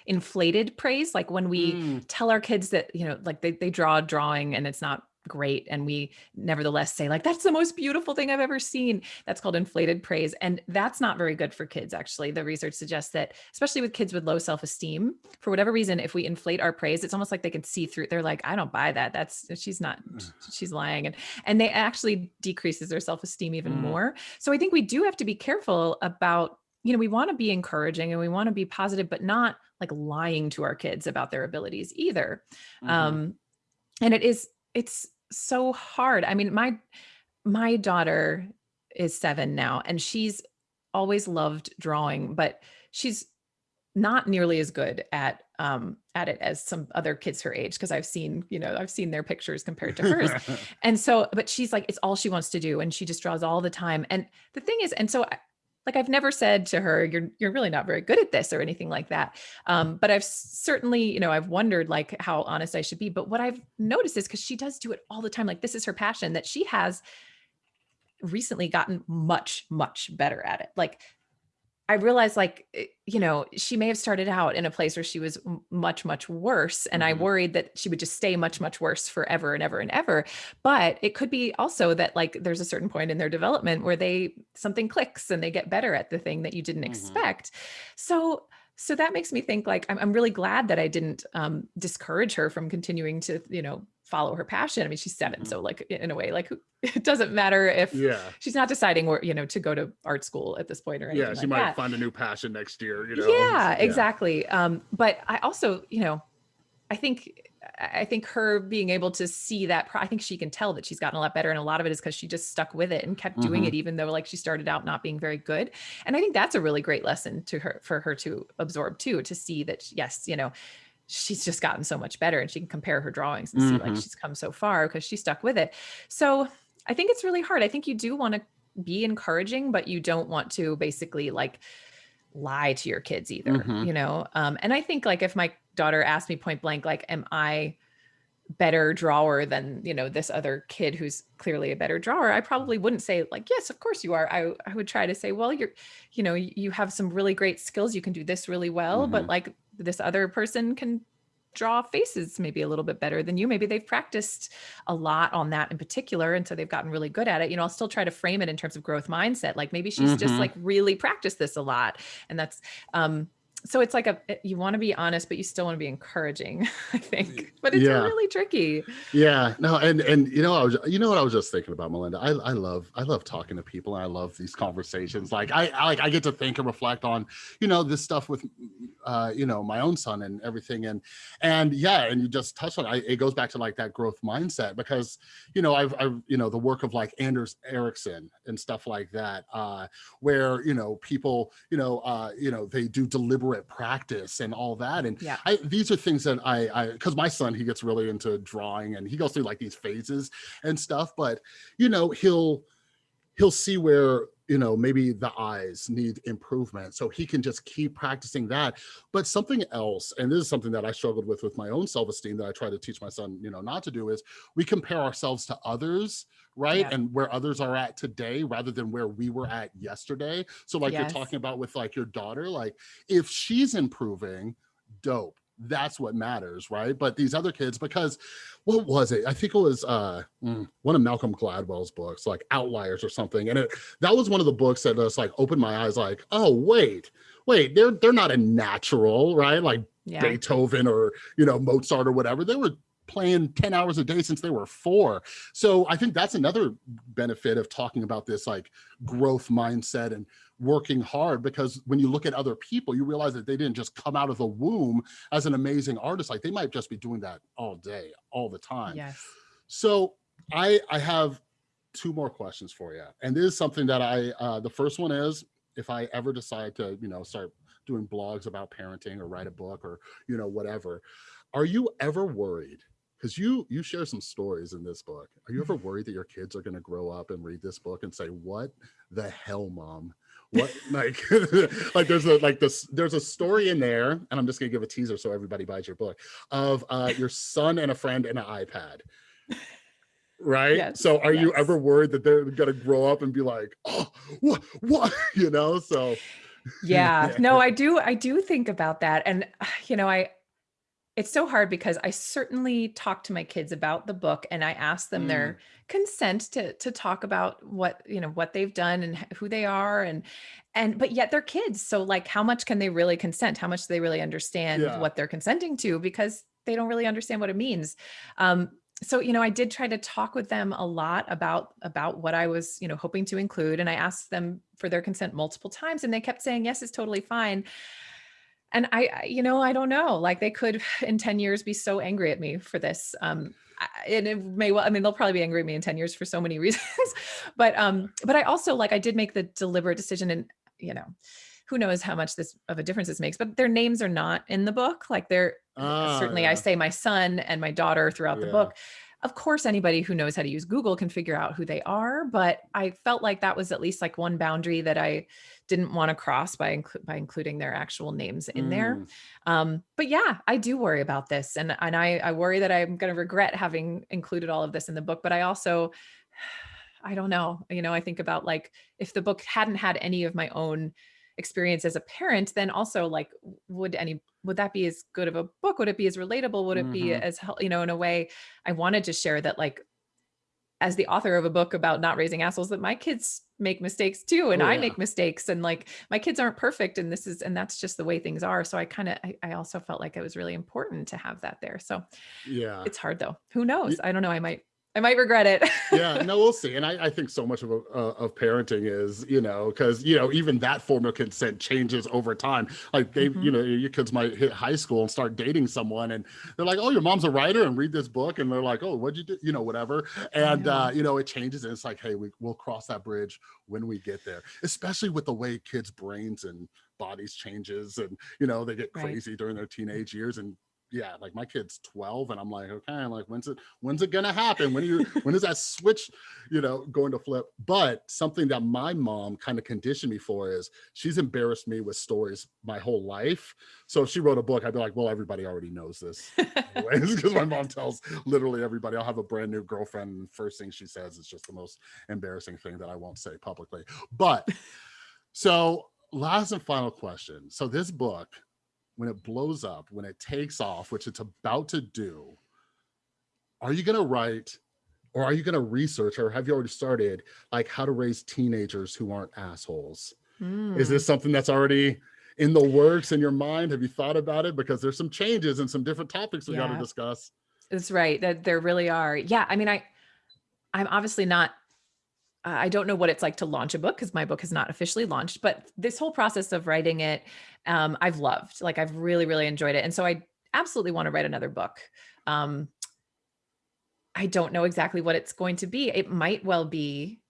inflated praise like when we mm. tell our kids that you know like they, they draw a drawing and it's not great and we nevertheless say like that's the most beautiful thing i've ever seen. That's called inflated praise and that's not very good for kids actually. The research suggests that especially with kids with low self-esteem for whatever reason if we inflate our praise it's almost like they can see through they're like i don't buy that. That's she's not she's lying and and they actually decreases their self-esteem even mm. more. So i think we do have to be careful about you know we want to be encouraging and we want to be positive but not like lying to our kids about their abilities either. Mm -hmm. um and it is it's so hard. I mean, my my daughter is seven now, and she's always loved drawing, but she's not nearly as good at um at it as some other kids her age because I've seen, you know, I've seen their pictures compared to hers. and so, but she's like, it's all she wants to do. And she just draws all the time. And the thing is, and so I, like I've never said to her, you're, you're really not very good at this or anything like that. Um, but I've certainly, you know, I've wondered like how honest I should be. But what I've noticed is because she does do it all the time, like this is her passion that she has recently gotten much, much better at it. Like I realized like, eh, you know, she may have started out in a place where she was much, much worse. And mm -hmm. I mm-hmm. worried that she would just stay much, much worse forever and ever and ever. But it could be also that like there's a certain point in their development where they something clicks and they get better at the thing that you didn't mm -hmm. expect. So so that makes me think like I'm, I'm really glad that I didn't um, discourage her from continuing to, you know, follow her passion. I mean, she's 7 mm -hmm. so like in a way, like it doesn't matter if yeah. she's not deciding where, you know, to go to art school at this point or anything. Yeah, she like might that. find a new passion next year, you know? Yeah, yeah. exactly. Um, but I also, you know, I think I think her being able to see that, I think she can tell that she's gotten a lot better. And a lot of it is because she just stuck with it and kept doing mm -hmm. it, even though like she started out not being very good. And I think that's a really great lesson to her, for her to absorb too, to see that, yes, you know, she's just gotten so much better and she can compare her drawings and mm -hmm. see like mm-hmm. she's come so far because she stuck with it. So I think it's really hard. I think you do want to be encouraging, but you don't want to basically like lie to your kids either, mm -hmm. you know? Um, and I think like if my daughter asked me point blank, like, am I better drawer than, you know, this other kid who's clearly a better drawer, I probably wouldn't say like, yes, of course you are. I, I would try to say, well, you're, you know, you have some really great skills. You can do this really well, mm -hmm. but mm-hmm. like this other person can draw faces maybe a little bit better than you. Maybe they've practiced a lot on that in particular. And so they've gotten really good at it. You know, I'll still try to frame it in terms of growth mindset. Like maybe she's mm -hmm. just mm-hmm. like really practiced this a lot. And that's, um, so it's like a you want to be honest but you still want to be encouraging i think. But it's yeah. really tricky. Yeah no and and you know i was you know what i was just thinking about melinda? I, I love i love talking to people i love these conversations. Like I, I like i get to think and reflect on you know this stuff with uh you know my own son and everything. And and yeah and you just touched on it, it goes back to like that growth mindset because you know i've, I've you know the work of like anders ericsson and stuff like that uh where you know people you know uh you know they do deliberate at practice and all that. And yeah. I, these are things that I, I, cause my son, he gets really into drawing and he goes through like these phases and stuff, but you know, he'll, he'll see where you know maybe the eyes need improvement so he can just keep practicing that but something else and this is something that i struggled with with my own self-esteem that i try to teach my son you know not to do is we compare ourselves to others right? Yeah. and where others are at today rather than where we were at yesterday. So like yes. you're talking about with like your daughter like if she's improving dope. That's what matters right? But these other kids because what was it? I think it was uh mm, one of malcolm gladwell's books like outliers or something. And it that was one of the books that just like opened my eyes like oh wait wait they're they're not a natural right? Like yeah. beethoven or you know mozart or whatever. They were playing 10 hours a day since they were four. So I think that's another benefit of talking about this like growth mindset and working hard because when you look at other people, you realize that they didn't just come out of the womb as an amazing artist. Like they might just be doing that all day, all the time. Yes. So I, I have two more questions for you. And this is something that I, uh, the first one is if I ever decide to, you know, start doing blogs about parenting or write a book or, you know, whatever, are you ever worried because you you share some stories in this book. Are you ever mm-hmm. worried that your kids are going to grow up and read this book and say, "What the hell, mom? What like like there's a like this there's a story in there, and I'm just gonna give a teaser so everybody buys your book of uh, your son and a friend and an iPad." Right. Yes, so are yes. you ever worried that they're gonna grow up and be like, oh, what, what, you know? So yeah, no, I do, I do think about that. And you know, I it's so hard because I certainly talk to my kids about the book and I ask them mm. their consent to to talk about what, you know, what they've done and who they are and and but yet they're kids. So like how much can they really consent? How much do they really understand yeah. what they're consenting to because they don't really understand what it means. Um, so you know i did try to talk with them a lot about about what i was you know hoping to include and i asked them for their consent multiple times and they kept saying yes it's totally fine and I, you know, I don't know, like they could in 10 years be so angry at me for this. Um, and it may well, I mean, they'll probably be angry at me in 10 years for so many reasons, but, um, but I also like, I did make the deliberate decision and, you know, who knows how much this of a difference this makes, but their names are not in the book. Like they're ah, certainly, yeah. I say my son and my daughter throughout yeah. the book. Of course, anybody who knows how to use Google can figure out who they are, but I felt like that was at least like one boundary that I didn't want to cross by, by including their actual names in mm. there. Um, but yeah, I do worry about this. And, and I, I worry that I'm going to regret having included all of this in the book, but I also, I don't know, you know, I think about like, if the book hadn't had any of my own experience as a parent, then also like, would any, would that be as good of a book? Would it be as relatable? Would it mm -hmm. be mm-hmm. as, you know, in a way I wanted to share that like, as the author of a book about not raising assholes that my kids make mistakes too and oh, i make mistakes and like my kids aren't perfect and this is and that's just the way things are so i kind of I, I, also felt like it was really important to have that there so yeah it's hard though who knows i don't know i might I might regret it. yeah, no, we'll see. And I, I think so much of, uh, of parenting is, you know, because, you know, even that form of consent changes over time. Like they, mm -hmm. you know, your kids might hit high school and start dating someone and they're like, oh, your mom's a writer and read this book. And they're like, oh, what'd you do? You know, whatever. And, yeah. uh, you know, it changes and it's like, hey, we, we'll cross that bridge when we get there, especially with the way kids' brains and bodies changes and, you know, they get crazy right. during their teenage years and yeah, like my kid's 12 and I'm like, okay, like, when's it, when's it gonna happen? When you, when is that switch, you know, going to flip? But something that my mom kind of conditioned me for is she's embarrassed me with stories my whole life. So if she wrote a book, I'd be like, well, everybody already knows this because my mom tells literally everybody I'll have a brand new girlfriend. And first thing she says is just the most embarrassing thing that I won't say publicly. But so last and final question. So this book, when it blows up, when it takes off, which it's about to do, are you going to write or are you going to research or have you already started like how to raise teenagers who aren't assholes? Mm. Is this hmm. something that's already in the works in your mind? Have you thought about it? Because there's some changes and some different topics we yeah. got to discuss. That's right. That there really are. Yeah. I mean, I, I'm obviously not I don't know what it's like to launch a book because my book has not officially launched, but this whole process of writing it, um, I've loved, like I've really, really enjoyed it. And so I absolutely want to write another book. Um, I don't know exactly what it's going to be. It might well be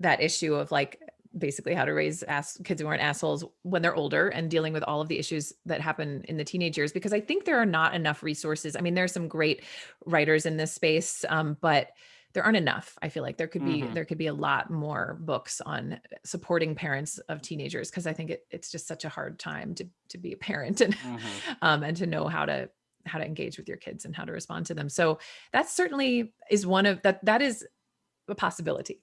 that issue of like basically how to raise ass kids who aren't assholes when they're older and dealing with all of the issues that happen in the teenage years because I think there are not enough resources. I mean, there are some great writers in this space, um, but there aren't enough. I feel like there could be mm -hmm. there could be a lot more books on supporting parents of teenagers because I think it, it's just such a hard time to to be a parent and mm -hmm. um, and to know how to how to engage with your kids and how to respond to them. So that certainly is one of that that is a possibility.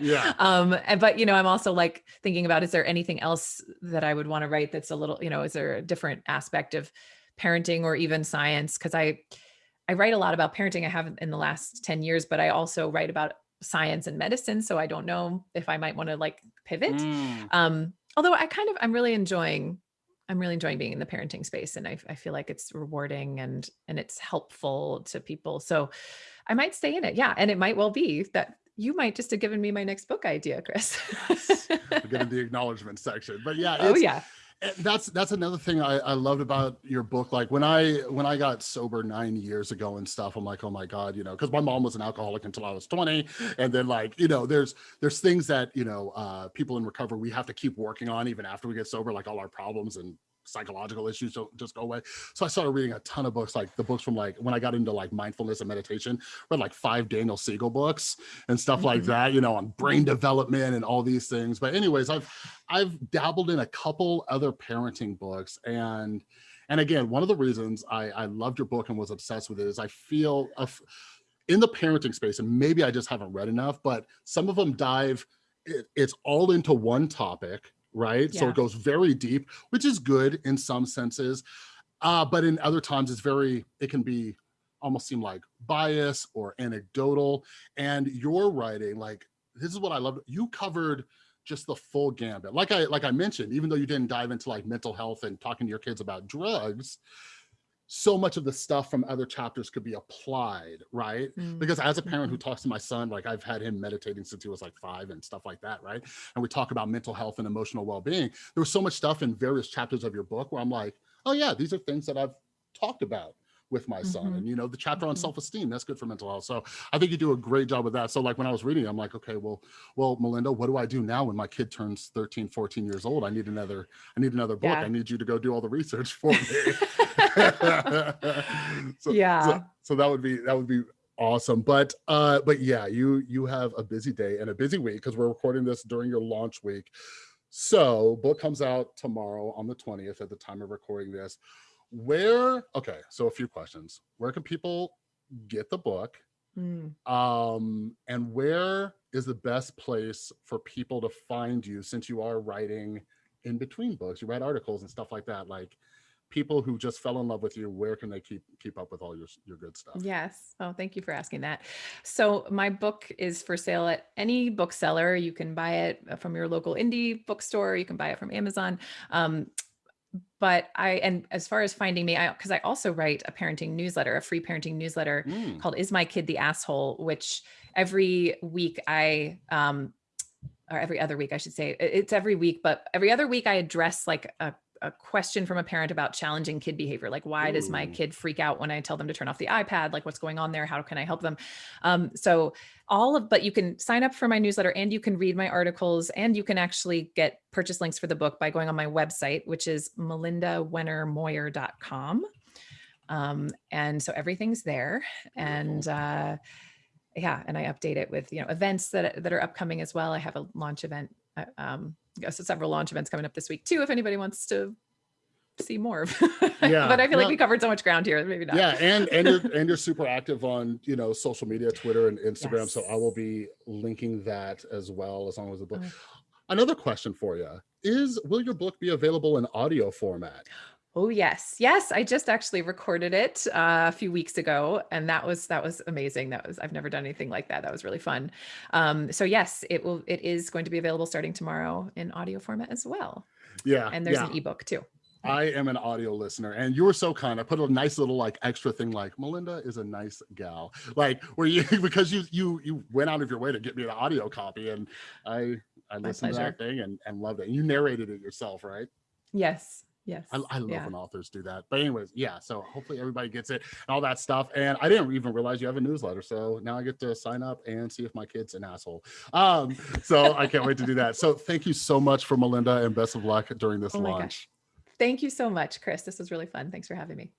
yeah. Um, and, but you know, I'm also like thinking about, is there anything else that I would want to write that's a little, you know, is there a different aspect of parenting or even science? Cause I, I write a lot about parenting. I have in the last 10 years, but I also write about science and medicine. So I don't know if I might want to like pivot. Mm. Um, although I kind of, I'm really enjoying, I'm really enjoying being in the parenting space and I, I feel like it's rewarding and, and it's helpful to people. So I might stay in it. Yeah. And it might well be that you might just have given me my next book idea, Chris. yes. we get in the acknowledgement section, but yeah. oh yeah that's that's another thing I, I loved about your book. Like when i when i got sober nine years ago and stuff i'm like oh my god you know because my mom was an alcoholic until i was 20 and then like you know there's there's things that you know uh people in recovery we have to keep working on even after we get sober like all our problems and psychological issues don't just go away. So I started reading a ton of books, like the books from like when I got into like mindfulness and meditation, read like five Daniel Siegel books and stuff mm -hmm. like mm-hmm. that, you know, on brain development and all these things. But anyways, I've I've dabbled in a couple other parenting books and and again, one of the reasons I, I loved your book and was obsessed with it is I feel in the parenting space, and maybe I just haven't read enough, but some of them dive, it, it's all into one topic right? Yeah. So it goes very deep, which is good in some senses. Uh, but in other times it's very, it can be almost seem like bias or anecdotal. And your writing, like, this is what I love. You covered just the full gambit. Like I, like I mentioned, even though you didn't dive into like mental health and talking to your kids about drugs, so much of the stuff from other chapters could be applied, right? Mm. Because as a parent who mm-hmm. talks to my son, like I've had him meditating since he was like five and stuff like that, right? And we talk about mental health and emotional well-being. There was so much stuff in various chapters of your book where I'm like, oh yeah, these are things that I've talked about with my son. Mm -hmm. And you know, the chapter on mm -hmm. self-esteem, that's good for mental health. So I think you do a great job with that. So like when I was reading, I'm like, okay, well, well, Melinda, what do I do now when my kid turns 13, 14 years old? I need another, I need another book. Yeah. I need you to go do all the research for me. so, yeah. So, so, that would be, that would be awesome. But uh, but yeah, you you have a busy day and a busy week because we're recording this during your launch week. So book comes out tomorrow on the 20th at the time of recording this. Where okay, so a few questions. Where can people get the book? Mm. Um, and where is the best place for people to find you since you are writing in between books? You write articles and stuff like that. Like people who just fell in love with you, where can they keep keep up with all your your good stuff? Yes. Oh, thank you for asking that. So my book is for sale at any bookseller. You can buy it from your local indie bookstore. You can buy it from Amazon. Um, but I, and as far as finding me, I, cause I also write a parenting newsletter, a free parenting newsletter Mm, called Is My Kid the Asshole, which every week I, um, or every other week, I should say. It's every week, but every other week I address like a, a question from a parent about challenging kid behavior. Like, why does my kid freak out when I tell them to turn off the iPad? Like, what's going on there? How can I help them? Um, so all of, but you can sign up for my newsletter and you can read my articles and you can actually get purchase links for the book by going on my website, which is melindawennermoyer.com. Um, and so everything's there and, uh, yeah, and I update it with, you know, events that, that are upcoming as well. I have a launch event, um, so several launch events coming up this week too, if anybody wants to see more. Yeah, but I feel like no. we covered so much ground here, maybe not. yeah, and and you're and you're super active on you know social media, Twitter and Instagram. So I will be linking that as well as long as the book. Oh. Another question for you is: Will your book be available in audio format? Oh yes, yes. I just actually recorded it uh, a few weeks ago, and that was that was amazing. That was I've never done anything like that. That was really fun. Um, so yes, it will. It is going to be available starting tomorrow in audio format as well, Yeah, and there's yeah. an ebook too. I am an audio listener, and you were so kind. I put a nice little like extra thing, like Melinda is a nice gal, like where you because you you you went out of your way to get me an audio copy, and I I listened to that thing and and loved it. And you narrated it yourself, right? Yes, yes. I, I love yeah. when authors do that. But anyways, yeah. So hopefully everybody gets it and all that stuff. And I didn't even realize you have a newsletter, so now I get to sign up and see if my kid's an asshole. Um, so I can't wait to do that. So thank you so much for Melinda, and best of luck during this Oh launch. gosh. Thank you so much, Chris. This was really fun. Thanks for having me.